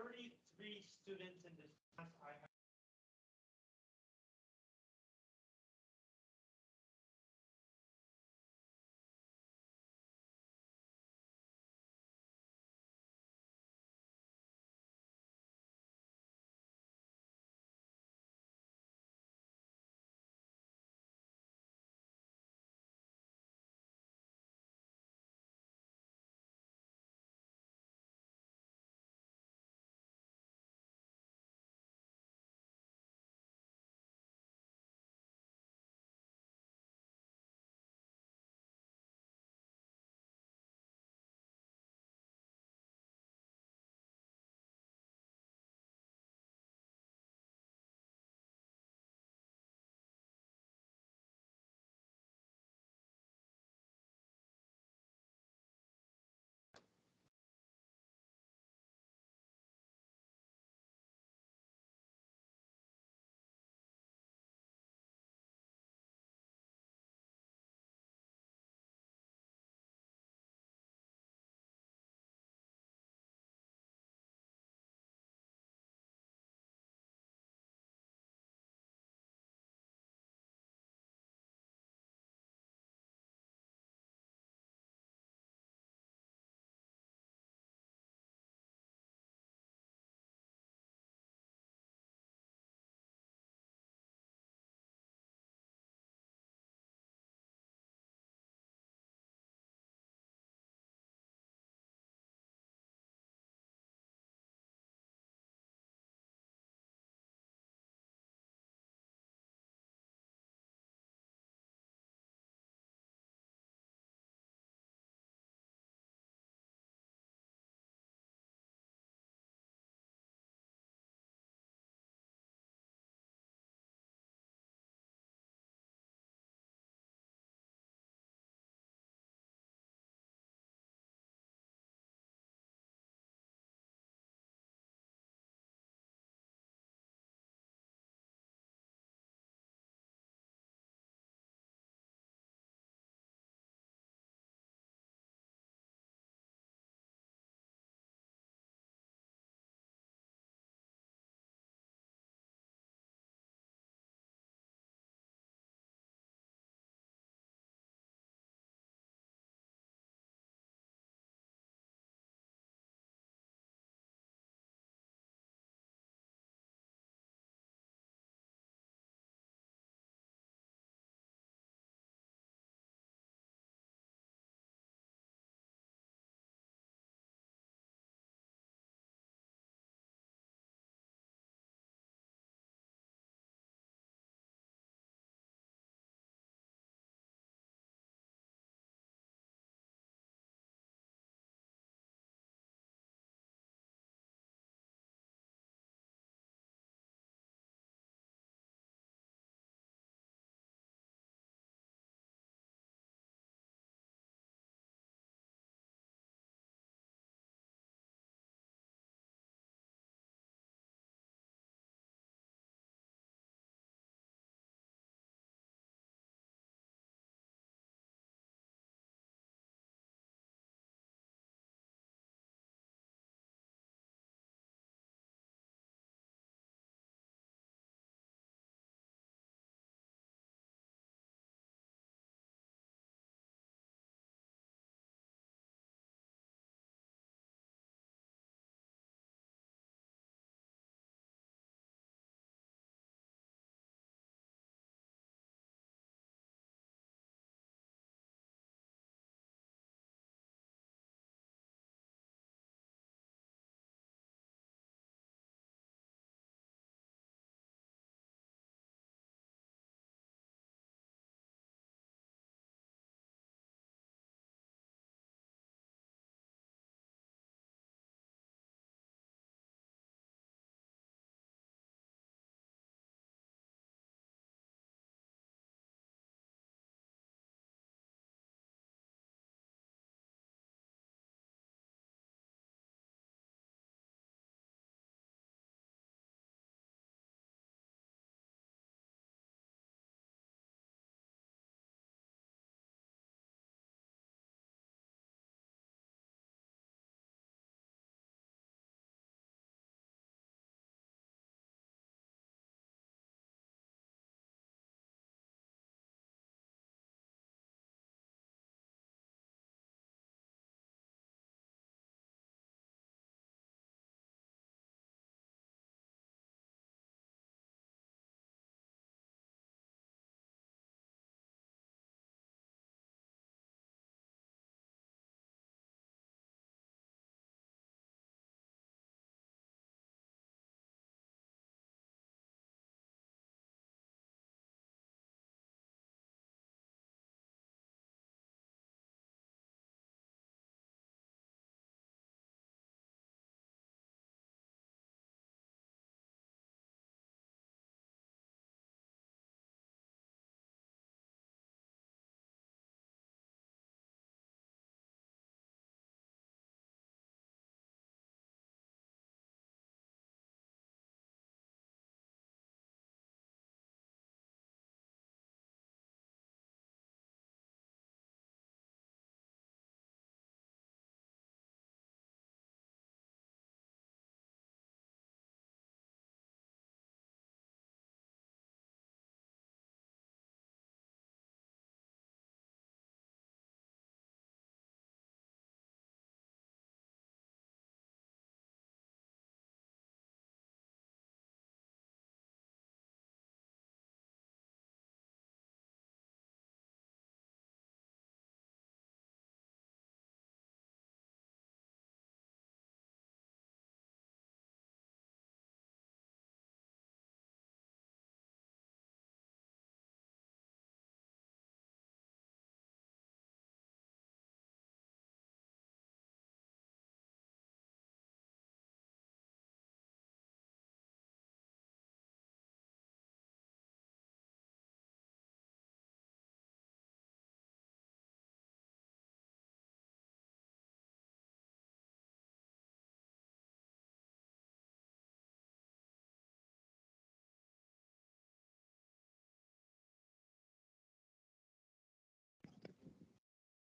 Speaker 1: 33 students in this class. I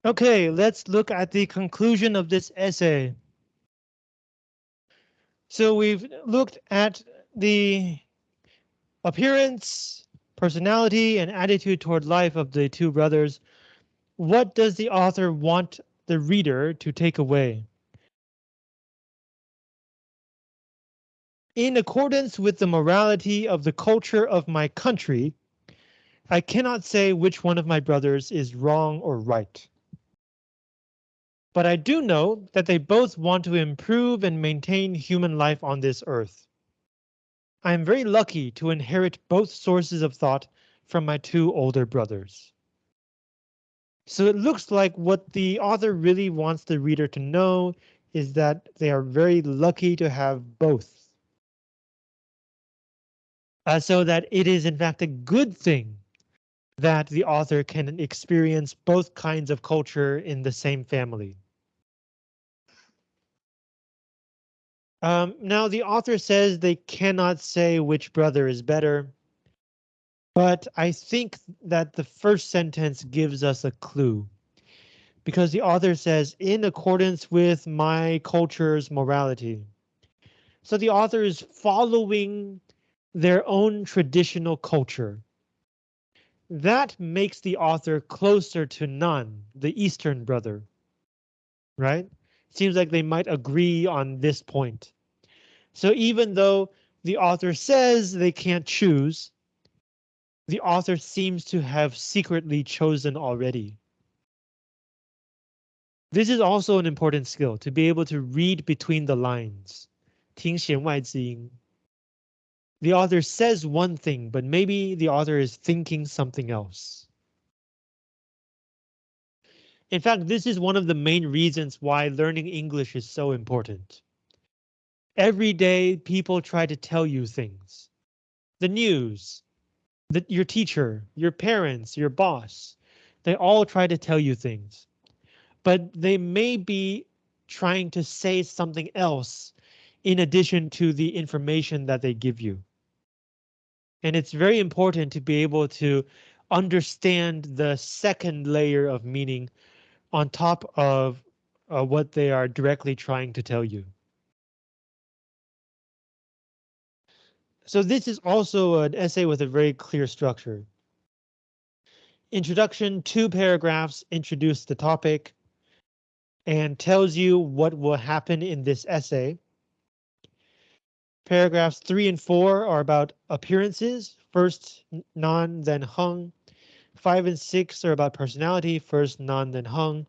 Speaker 1: Okay, let's look at the conclusion of this essay. So we've looked at the appearance, personality, and attitude toward life of the two brothers. What does the author want the reader to take away? In accordance with the morality of the culture of my country, I cannot say which one of my brothers is wrong or right. But I do know that they both want to improve and maintain human life on this earth. I am very lucky to inherit both sources of thought from my two older brothers. So it looks like what the author really wants the reader to know is that they are very lucky to have both. Uh, so that it is in fact a good thing that the author can experience both kinds of culture in the same family. Um, now, the author says they cannot say which brother is better, but I think that the first sentence gives us a clue. Because the author says, in accordance with my culture's morality. So the author is following their own traditional culture. That makes the author closer to Nan, the Eastern brother. Right? Seems like they might agree on this point. So even though the author says they can't choose, the author seems to have secretly chosen already. This is also an important skill to be able to read between the lines. 听弦外之音. The author says one thing, but maybe the author is thinking something else. In fact, this is one of the main reasons why learning English is so important. Every day people try to tell you things. The news, the, your teacher, your parents, your boss, they all try to tell you things. But they may be trying to say something else in addition to the information that they give you. And it's very important to be able to understand the second layer of meaning on top of uh, what they are directly trying to tell you. So this is also an essay with a very clear structure. Introduction, two paragraphs introduce the topic and tells you what will happen in this essay. Paragraphs three and four are about appearances, first Nan, then Heng. Five and six are about personality, first Nan, then Hung.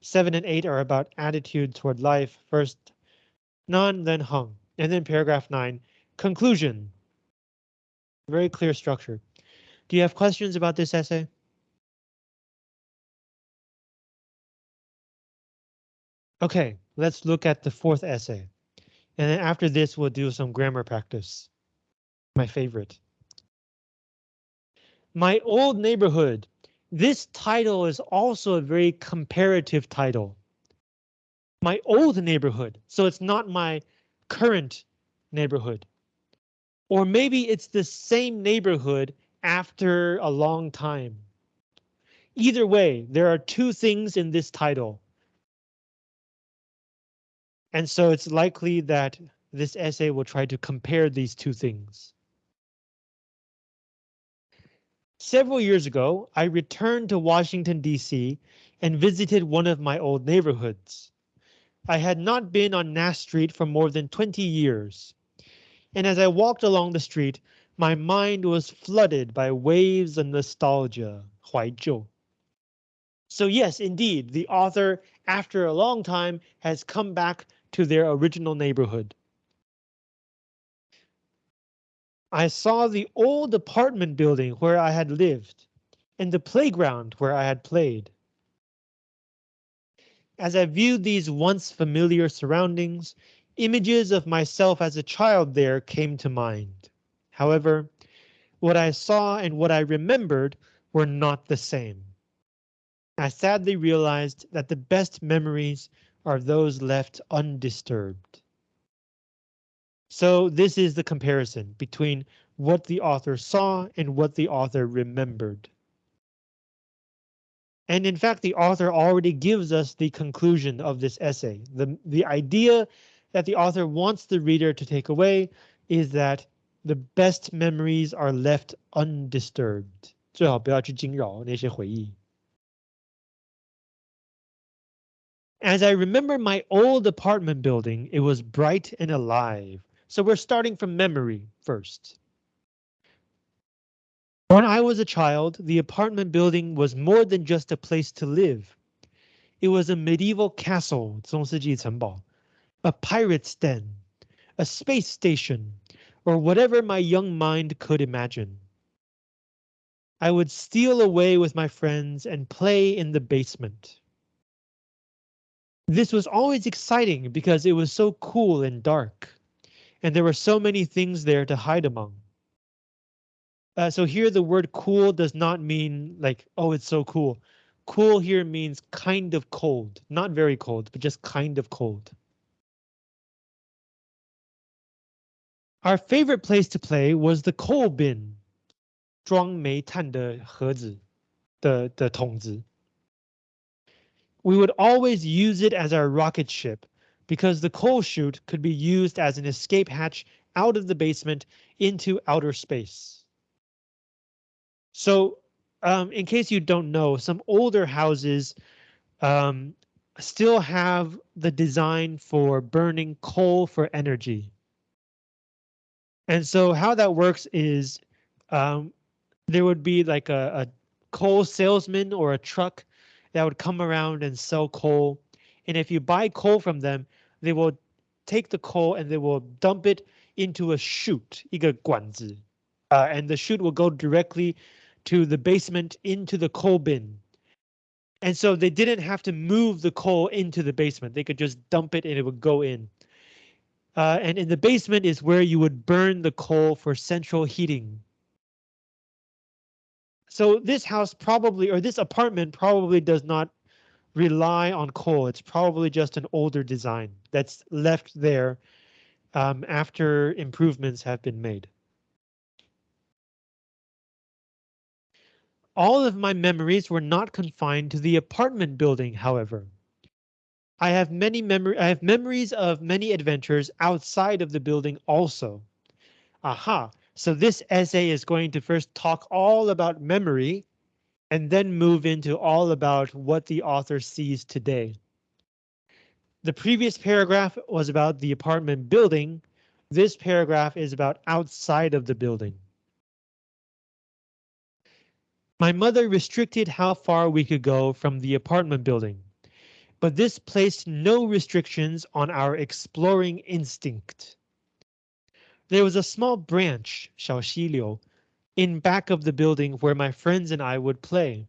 Speaker 1: Seven and eight are about attitude toward life, first Nan, then Hung. And then paragraph nine, conclusion. Very clear structure. Do you have questions about this essay? Okay, let's look at the fourth essay. And then after this, we'll do some grammar practice. My favorite. My old neighborhood. This title is also a very comparative title. My old neighborhood, so it's not my current neighborhood. Or maybe it's the same neighborhood after a long time. Either way, there are two things in this title. And so it's likely that this essay will try to compare these two things. Several years ago, I returned to Washington, D.C. and visited one of my old neighborhoods. I had not been on Nass Street for more than 20 years and as I walked along the street, my mind was flooded by waves of nostalgia, 怀旧. So yes, indeed, the author, after a long time, has come back to their original neighborhood. I saw the old apartment building where I had lived, and the playground where I had played. As I viewed these once familiar surroundings, Images of myself as a child there came to mind. However, what I saw and what I remembered were not the same. I sadly realized that the best memories are those left undisturbed. So this is the comparison between what the author saw and what the author remembered. And in fact, the author already gives us the conclusion of this essay. The, the idea that the author wants the reader to take away is that the best memories are left undisturbed. 最好不要去惊扰那些回忆。As I remember my old apartment building, it was bright and alive. So we're starting from memory first. When I was a child, the apartment building was more than just a place to live. It was a medieval castle, 中世纪城堡, a pirate's den, a space station, or whatever my young mind could imagine. I would steal away with my friends and play in the basement. This was always exciting because it was so cool and dark, and there were so many things there to hide among. Uh, so here the word cool does not mean like, oh, it's so cool. Cool here means kind of cold, not very cold, but just kind of cold. Our favorite place to play was the coal bin, 装煤炭的盒子的的桶子. We would always use it as our rocket ship because the coal chute could be used as an escape hatch out of the basement into outer space. So um, in case you don't know, some older houses um, still have the design for burning coal for energy. And so how that works is um, there would be like a, a coal salesman or a truck that would come around and sell coal. And if you buy coal from them, they will take the coal and they will dump it into a chute, 一个管子, uh, and the chute will go directly to the basement into the coal bin. And so they didn't have to move the coal into the basement. They could just dump it and it would go in. Uh, and in the basement is where you would burn the coal for central heating. So this house probably, or this apartment probably does not rely on coal. It's probably just an older design that's left there um, after improvements have been made. All of my memories were not confined to the apartment building, however. I have many memory I have memories of many adventures outside of the building also. Aha, so this essay is going to first talk all about memory and then move into all about what the author sees today. The previous paragraph was about the apartment building. This paragraph is about outside of the building. My mother restricted how far we could go from the apartment building, but this placed no restrictions on our exploring instinct. There was a small branch, in back of the building where my friends and I would play.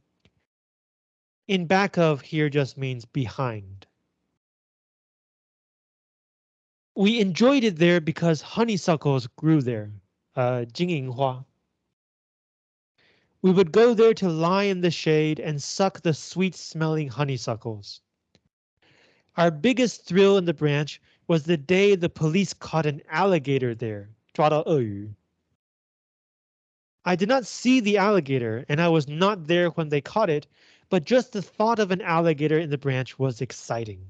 Speaker 1: In back of here just means behind. We enjoyed it there because honeysuckles grew there, uh, 金银花. We would go there to lie in the shade and suck the sweet smelling honeysuckles. Our biggest thrill in the branch was the day the police caught an alligator there. 抓到鳄鱼. I did not see the alligator and I was not there when they caught it, but just the thought of an alligator in the branch was exciting.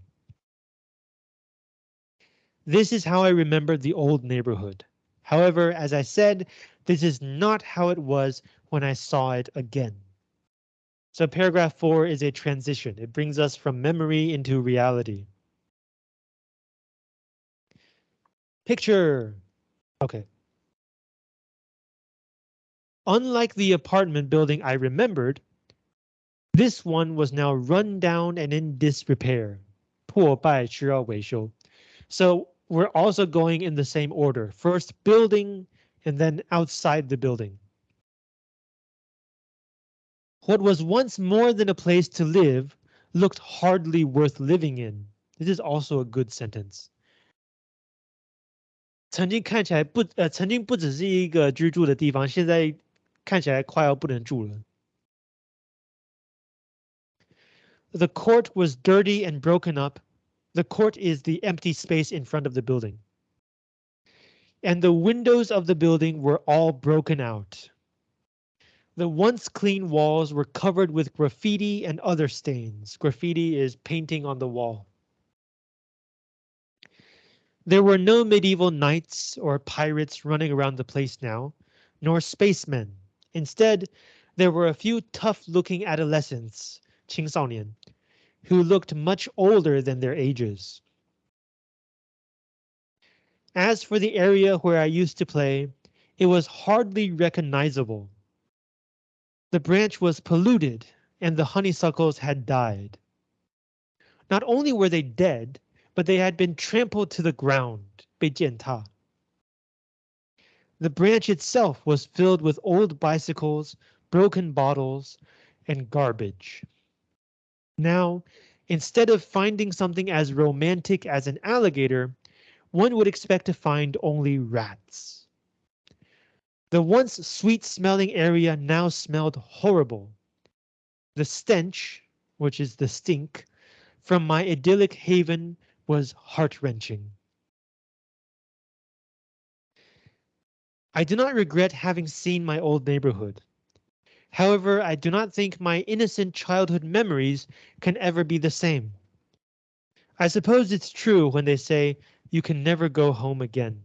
Speaker 1: This is how I remembered the old neighborhood. However, as I said, this is not how it was when I saw it again. So paragraph four is a transition. It brings us from memory into reality. Picture. OK. Unlike the apartment building I remembered, this one was now run down and in disrepair. 破败需要维修. So we're also going in the same order. First building and then outside the building. What was once more than a place to live looked hardly worth living in. This is also a good sentence. 曾经看起来不呃，曾经不只是一个居住的地方，现在 看起来快要不能住了。The court was dirty and broken up. The court is the empty space in front of the building. And the windows of the building were all broken out. The once clean walls were covered with graffiti and other stains. Graffiti is painting on the wall. There were no medieval knights or pirates running around the place now, nor spacemen. Instead, there were a few tough-looking adolescents, 青少年, who looked much older than their ages. As for the area where I used to play, it was hardly recognizable. The branch was polluted and the honeysuckles had died. Not only were they dead, but they had been trampled to the ground, 被践踏. The branch itself was filled with old bicycles, broken bottles, and garbage. Now, instead of finding something as romantic as an alligator, one would expect to find only rats. The once sweet-smelling area now smelled horrible. The stench, which is the stink, from my idyllic haven was heart-wrenching. I do not regret having seen my old neighborhood. However, I do not think my innocent childhood memories can ever be the same. I suppose it's true when they say you can never go home again.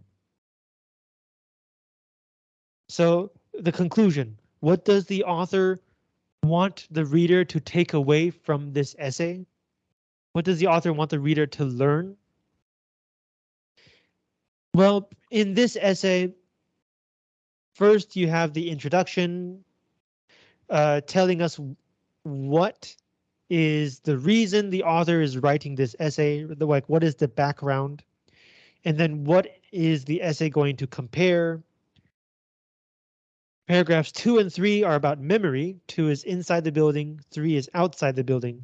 Speaker 1: So the conclusion, what does the author want the reader to take away from this essay? What does the author want the reader to learn? Well, in this essay, first you have the introduction uh, telling us what is the reason the author is writing this essay, like what is the background, and then what is the essay going to compare. Paragraphs two and three are about memory. Two is inside the building, three is outside the building.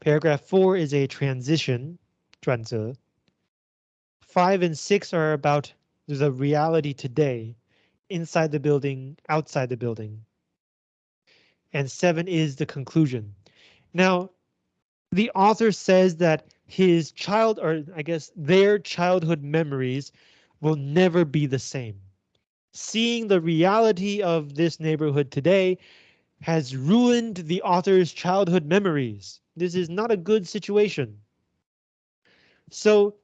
Speaker 1: Paragraph 4 is a transition, 转折 .5 and 6 are about the reality today, inside the building, outside the building. And 7 is the conclusion. Now, the author says that his child, or I guess their childhood memories will never be the same. Seeing the reality of this neighborhood today has ruined the author's childhood memories. This is not a good situation. So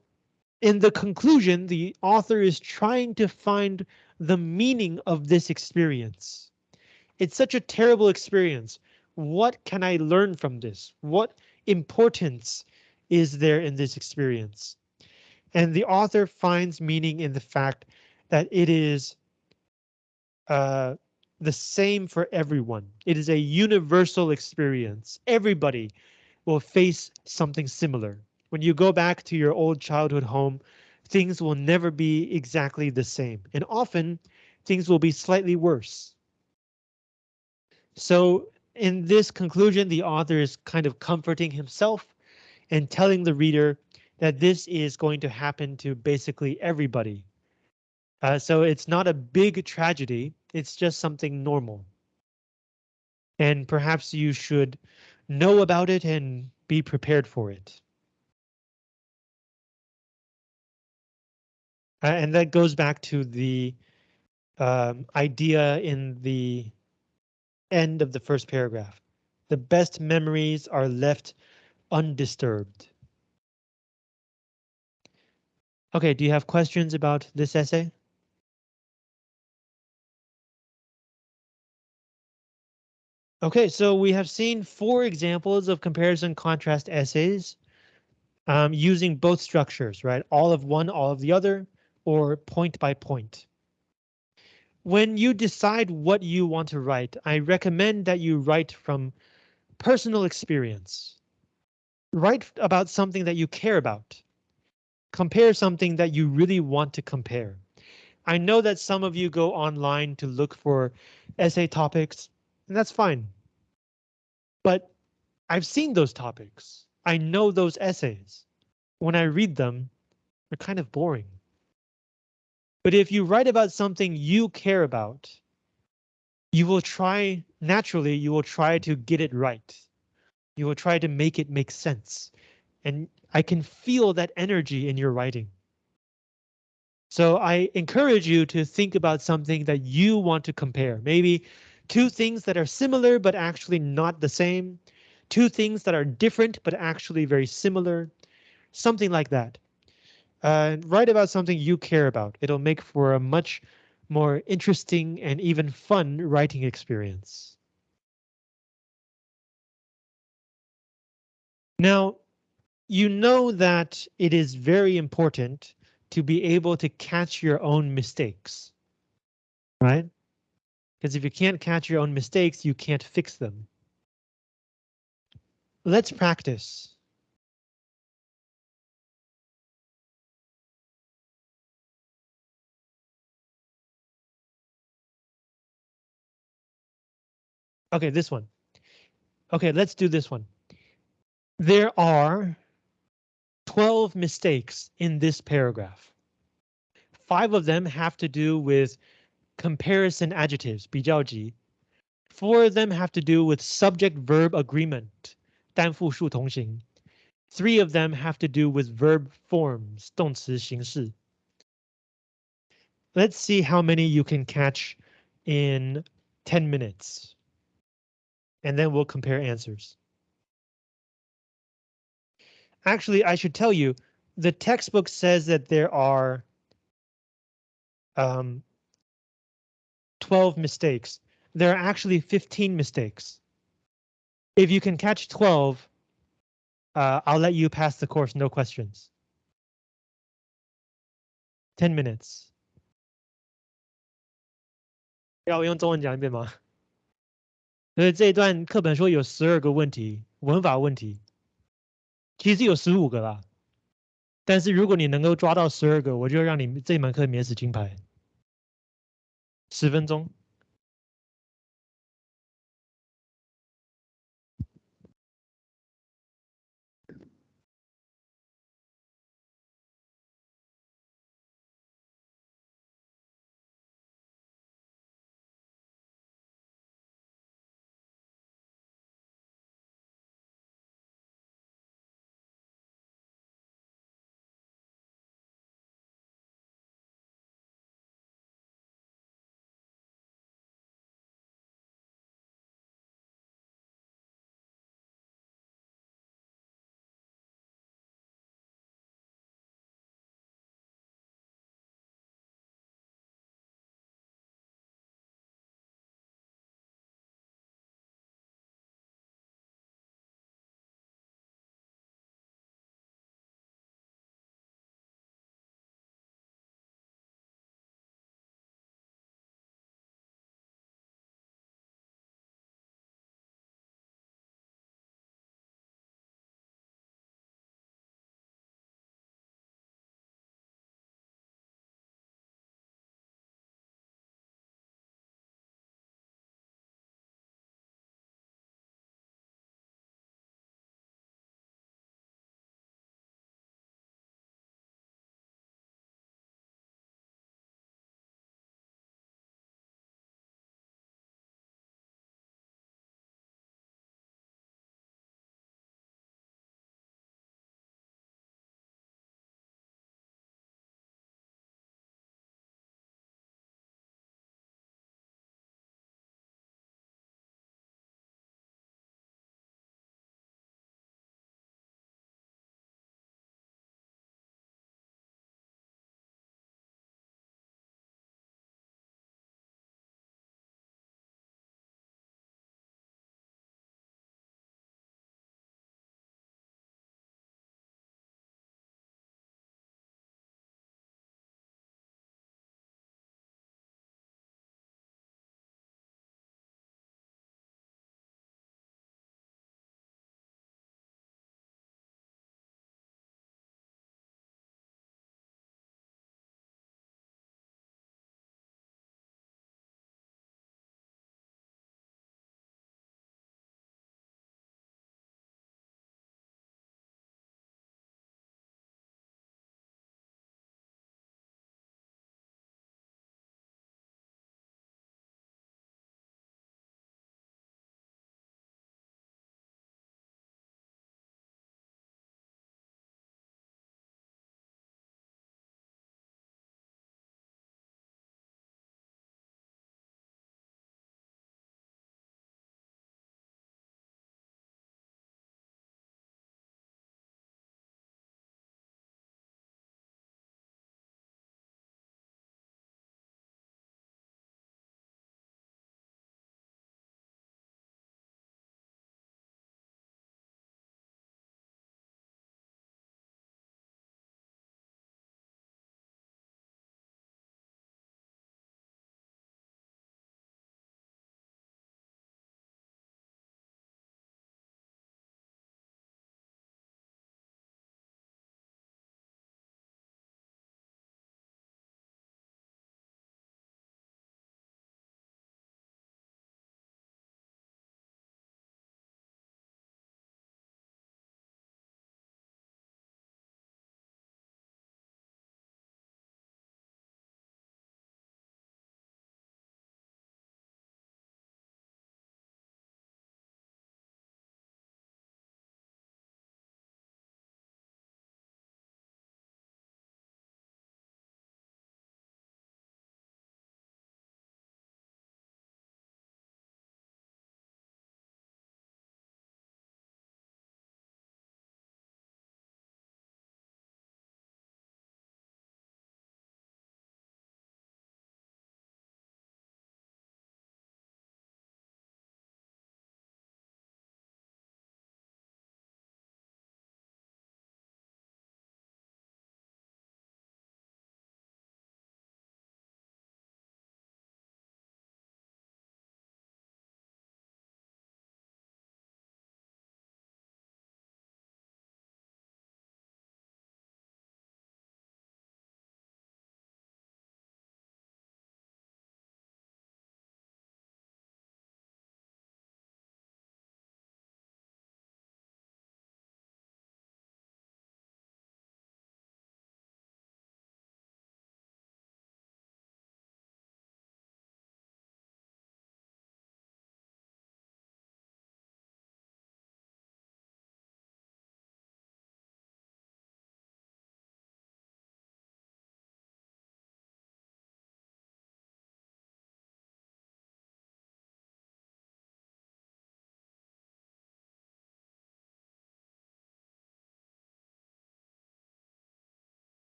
Speaker 1: in the conclusion, the author is trying to find the meaning of this experience. It's such a terrible experience. What can I learn from this? What importance is there in this experience? And the author finds meaning in the fact that it is uh, the same for everyone. It is a universal experience. Everybody will face something similar. When you go back to your old childhood home, things will never be exactly the same, and often things will be slightly worse. So in this conclusion, the author is kind of comforting himself and telling the reader that this is going to happen to basically everybody. Uh, so it's not a big tragedy, it's just something normal. And perhaps you should know about it and be prepared for it. And that goes back to the um, idea in the end of the first paragraph. The best memories are left undisturbed. Okay, do you have questions about this essay? Okay, so we have seen four examples of comparison contrast essays um, using both structures, right? All of one, all of the other, or point by point. When you decide what you want to write, I recommend that you write from personal experience. Write about something that you care about. Compare something that you really want to compare. I know that some of you go online to look for essay topics, and that's fine. But I've seen those topics. I know those essays. When I read them, they're kind of boring. But if you write about something you care about, you will try, naturally, you will try to get it right. You will try to make it make sense. And I can feel that energy in your writing. So I encourage you to think about something that you want to compare. Maybe two things that are similar but actually not the same, two things that are different but actually very similar, something like that. Uh, write about something you care about. It'll make for a much more interesting and even fun writing experience. Now, you know that it is very important to be able to catch your own mistakes, right? Because if you can't catch your own mistakes, you can't fix them. Let's practice. Okay, this one. Okay, let's do this one. There are 12 mistakes in this paragraph. Five of them have to do with comparison adjectives, 比较级. Four of them have to do with subject-verb agreement, 单复数同形. Three of them have to do with verb forms, 动词形式. Let's see how many you can catch in 10 minutes. And then we'll compare answers. Actually, I should tell you, the textbook says that there are um, 12 mistakes. There are actually 15 mistakes. If you can catch 12, uh, I'll let you pass the course, no questions. 10 minutes. 要我用中文讲一遍吗？ 所以这一段课本说有十二个问题，文法问题。其实有十五个啦，但是如果你能够抓到十二个，我就让你这门课免死金牌。十分钟。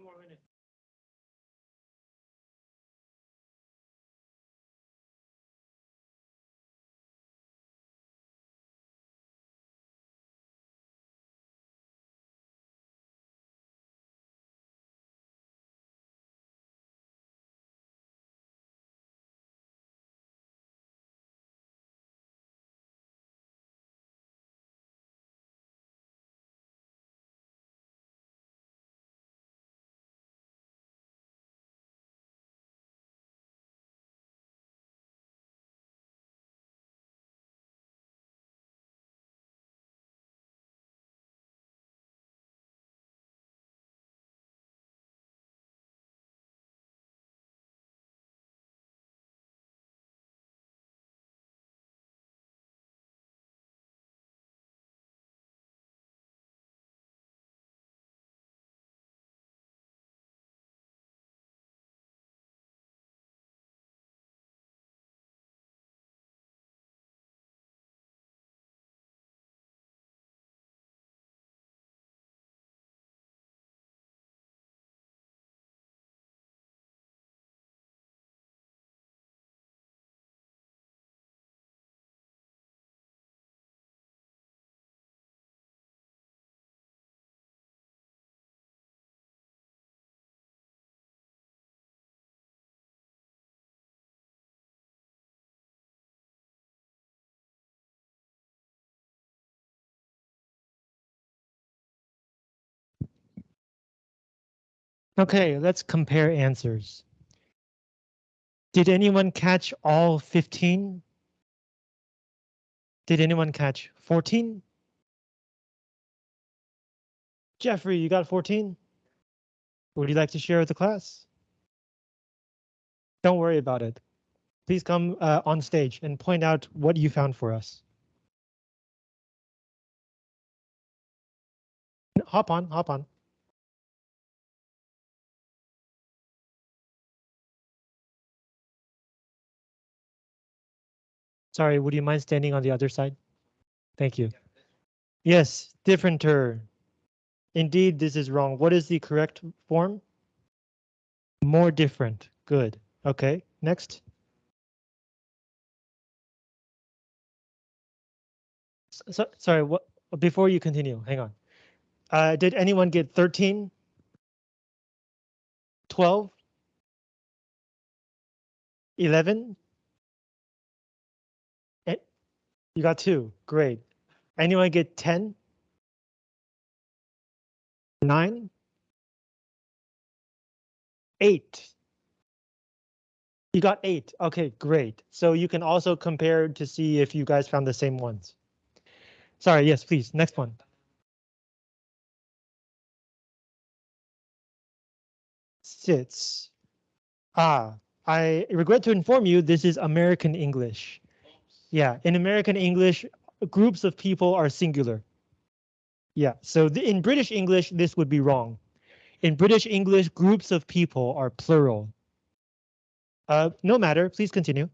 Speaker 1: two more minutes. Okay, let's compare answers. Did anyone catch all 15? Did anyone catch 14? Jeffrey, you got 14? Would you like to share with the class? Don't worry about it. Please come uh, on stage and point out what you found for us. Hop on, hop on. Sorry, would you mind standing on the other side? Thank you. Yes, differenter. Indeed, this is wrong. What is the correct form? More different. Good. Okay, next. So, sorry, what before you continue, hang on. Uh, did anyone get 13? 12? 11? You got two, great. Anyone get 10? Nine? Eight. You got eight. Okay, great. So you can also compare to see if you guys found the same ones. Sorry, yes, please, next one. Sits. Ah, I regret to inform you this is American English. Yeah, in American English, groups of people are singular. Yeah, so the, in British English, this would be wrong. In British English, groups of people are plural. Uh, no matter, please continue.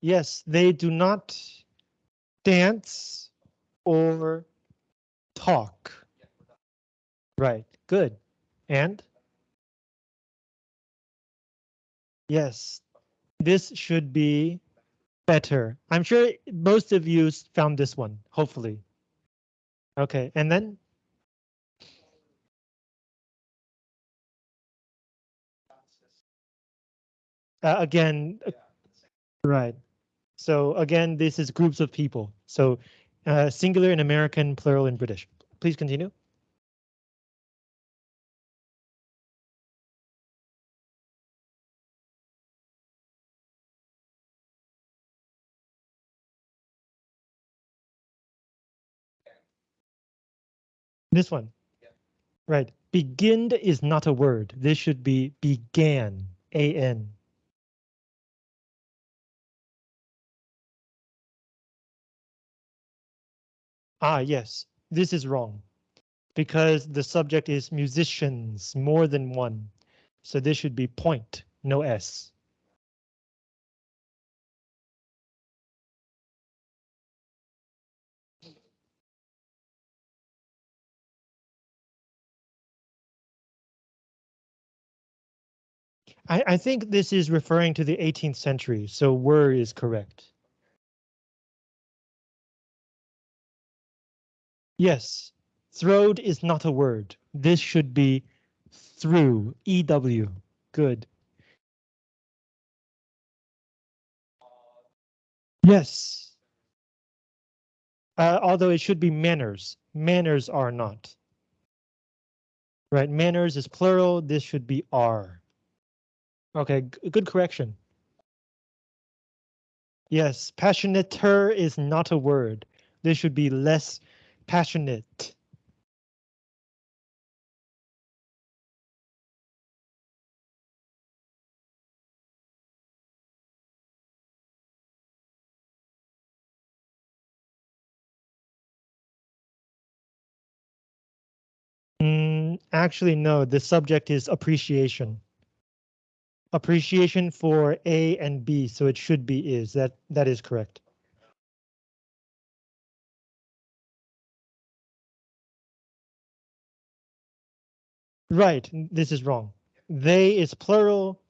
Speaker 1: Yes, they do not dance or talk. Right, good. And? Yes, this should be better. I'm sure most of you found this one, hopefully. Okay, and then? Uh, again, uh, right. So again, this is groups of people. So uh, singular in American, plural in British. Please continue. This one. Right. Begin is not a word. This should be began. A-N. Ah, yes, this is wrong. Because the subject is musicians, more than one. So this should be point, no S. I, I think this is referring to the 18th century, so were is correct. Yes, throwed is not a word. This should be threw, EW. Good. Yes. Uh, although it should be manners. Manners are not. Right, manners is plural. This should be are. Okay, good correction. Yes, passionater is not a word. This should be less passionate. Mm, actually, no, the subject is appreciation appreciation for A and B, so it should be is that that is correct. Right, this is wrong. They is plural,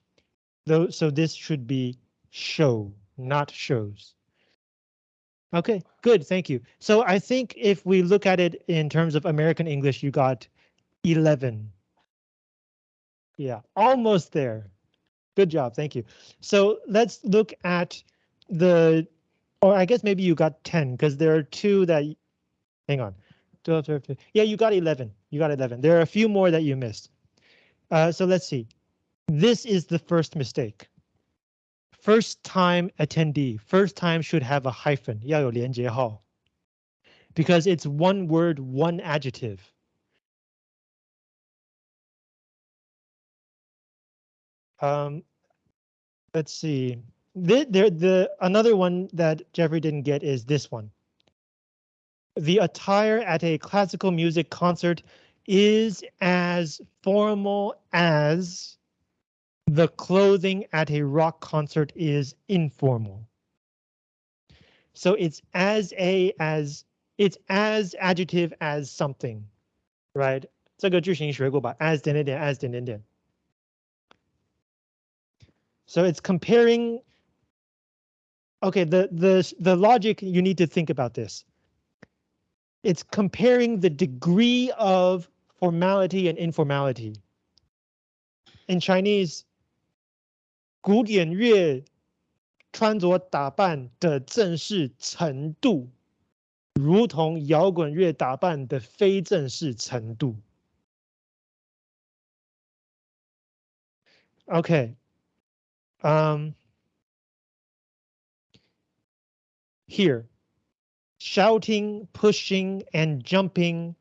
Speaker 1: though, so this should be show, not shows. Okay, good, thank you. So I think if we look at it in terms of American English, you got 11. Yeah, almost there. Good job, thank you. So let's look at the, or I guess maybe you got 10 because there are two that hang on. 12, 13. Yeah, you got 11. You got 11. There are a few more that you missed. Uh, so let's see. This is the first mistake. First time attendee. First time should have a hyphen. 要有连接号. Because it's one word, one adjective. Um, let's see. The, the, the another one that Jeffrey didn't get is this one. The attire at a classical music concert is as formal as the clothing at a rock concert is informal. So it's as a as it's as adjective as something, right? 这个句型学过吧？as 点点点 as 点点点。 so it's comparing. OK, the the the logic you need to think about this. It's comparing the degree of formality and informality. In Chinese, 古典乐穿着打扮的正式程度，如同摇滚乐打扮的非正式程度。 OK，um, here, shouting, pushing, and jumping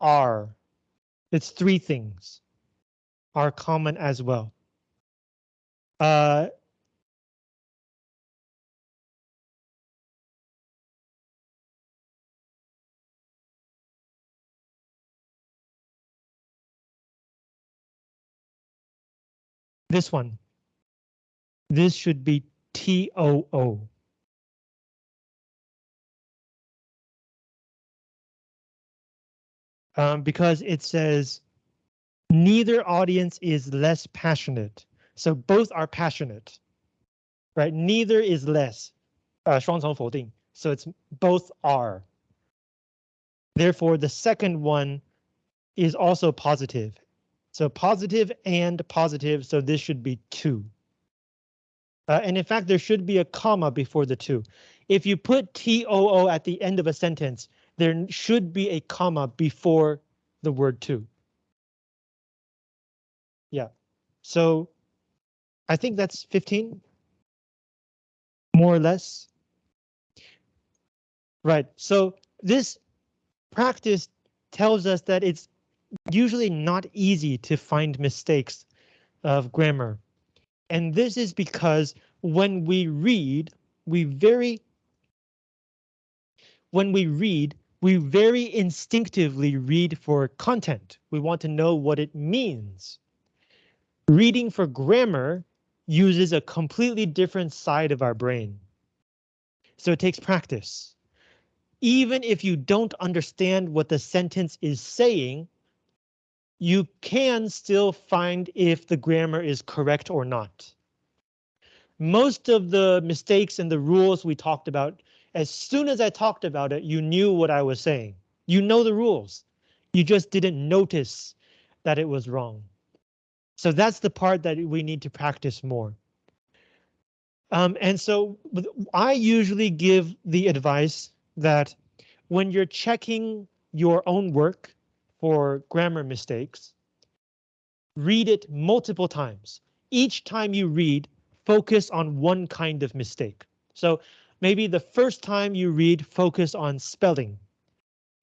Speaker 1: are, it's three things, are common as well. Uh, this one. This should be TOO. Um, because it says neither audience is less passionate. So both are passionate, right? Neither is less. Uh, so it's both are. Therefore, the second one is also positive. So positive and positive, so this should be too. Uh, and in fact, there should be a comma before the too. If you put TOO at the end of a sentence, there should be a comma before the word too. Yeah, so I think that's 15. More or less. Right, so this practice tells us that it's usually not easy to find mistakes of grammar. And this is because when we read, we very when we read, we very instinctively read for content. We want to know what it means. Reading for grammar uses a completely different side of our brain. So it takes practice. Even if you don't understand what the sentence is saying, you can still find if the grammar is correct or not. Most of the mistakes and the rules we talked about, as soon as I talked about it, you knew what I was saying. You know the rules. You just didn't notice that it was wrong. So that's the part that we need to practice more. Um, and so I usually give the advice that when you're checking your own work, for grammar mistakes. Read it multiple times. Each time you read, focus on one kind of mistake. So maybe the first time you read, focus on spelling.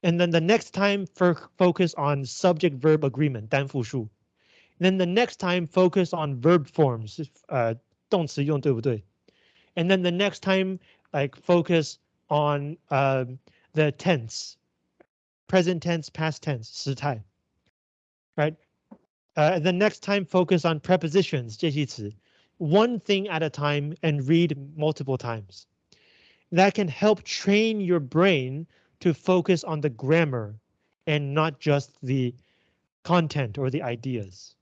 Speaker 1: And then the next time focus on subject verb agreement, 单复数. Then the next time focus on verb forms, uh, 动词用对不对? And then the next time like focus on uh, the tense, present tense, past tense, 时态. Right? Uh, the next time focus on prepositions, 介系词. One thing at a time and read multiple times. That can help train your brain to focus on the grammar and not just the content or the ideas.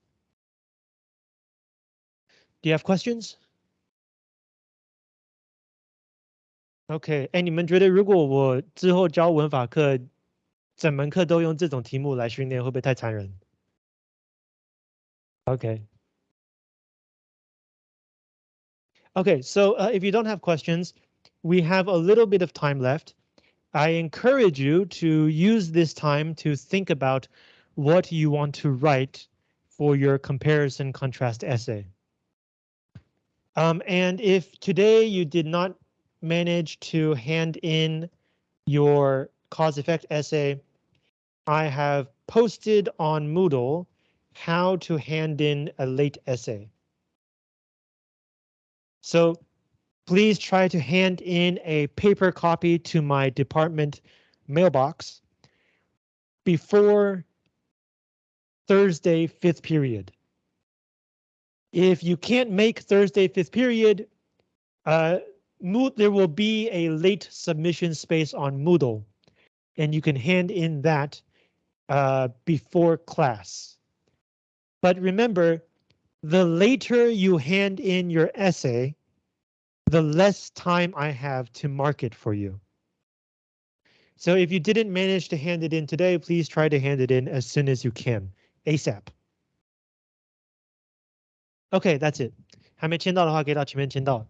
Speaker 1: Do you have questions? OK，哎，你们觉得如果我之后教文法课 整门课都用这种题目来训练，会不会太残忍？Okay. Okay, so uh, if you don't have questions, we have a little bit of time left. I encourage you to use this time to think about what you want to write for your comparison contrast essay. Um, and if today you did not manage to hand in your cause effect essay, I have posted on Moodle how to hand in a late essay. So please try to hand in a paper copy to my department mailbox before Thursday fifth period. If you can't make Thursday fifth period, uh, there will be a late submission space on Moodle, and you can hand in that uh, before class. But remember, the later you hand in your essay, the less time I have to mark it for you. So if you didn't manage to hand it in today, please try to hand it in as soon as you can, ASAP. OK, that's it. 还没签到的话，可以到前面签到。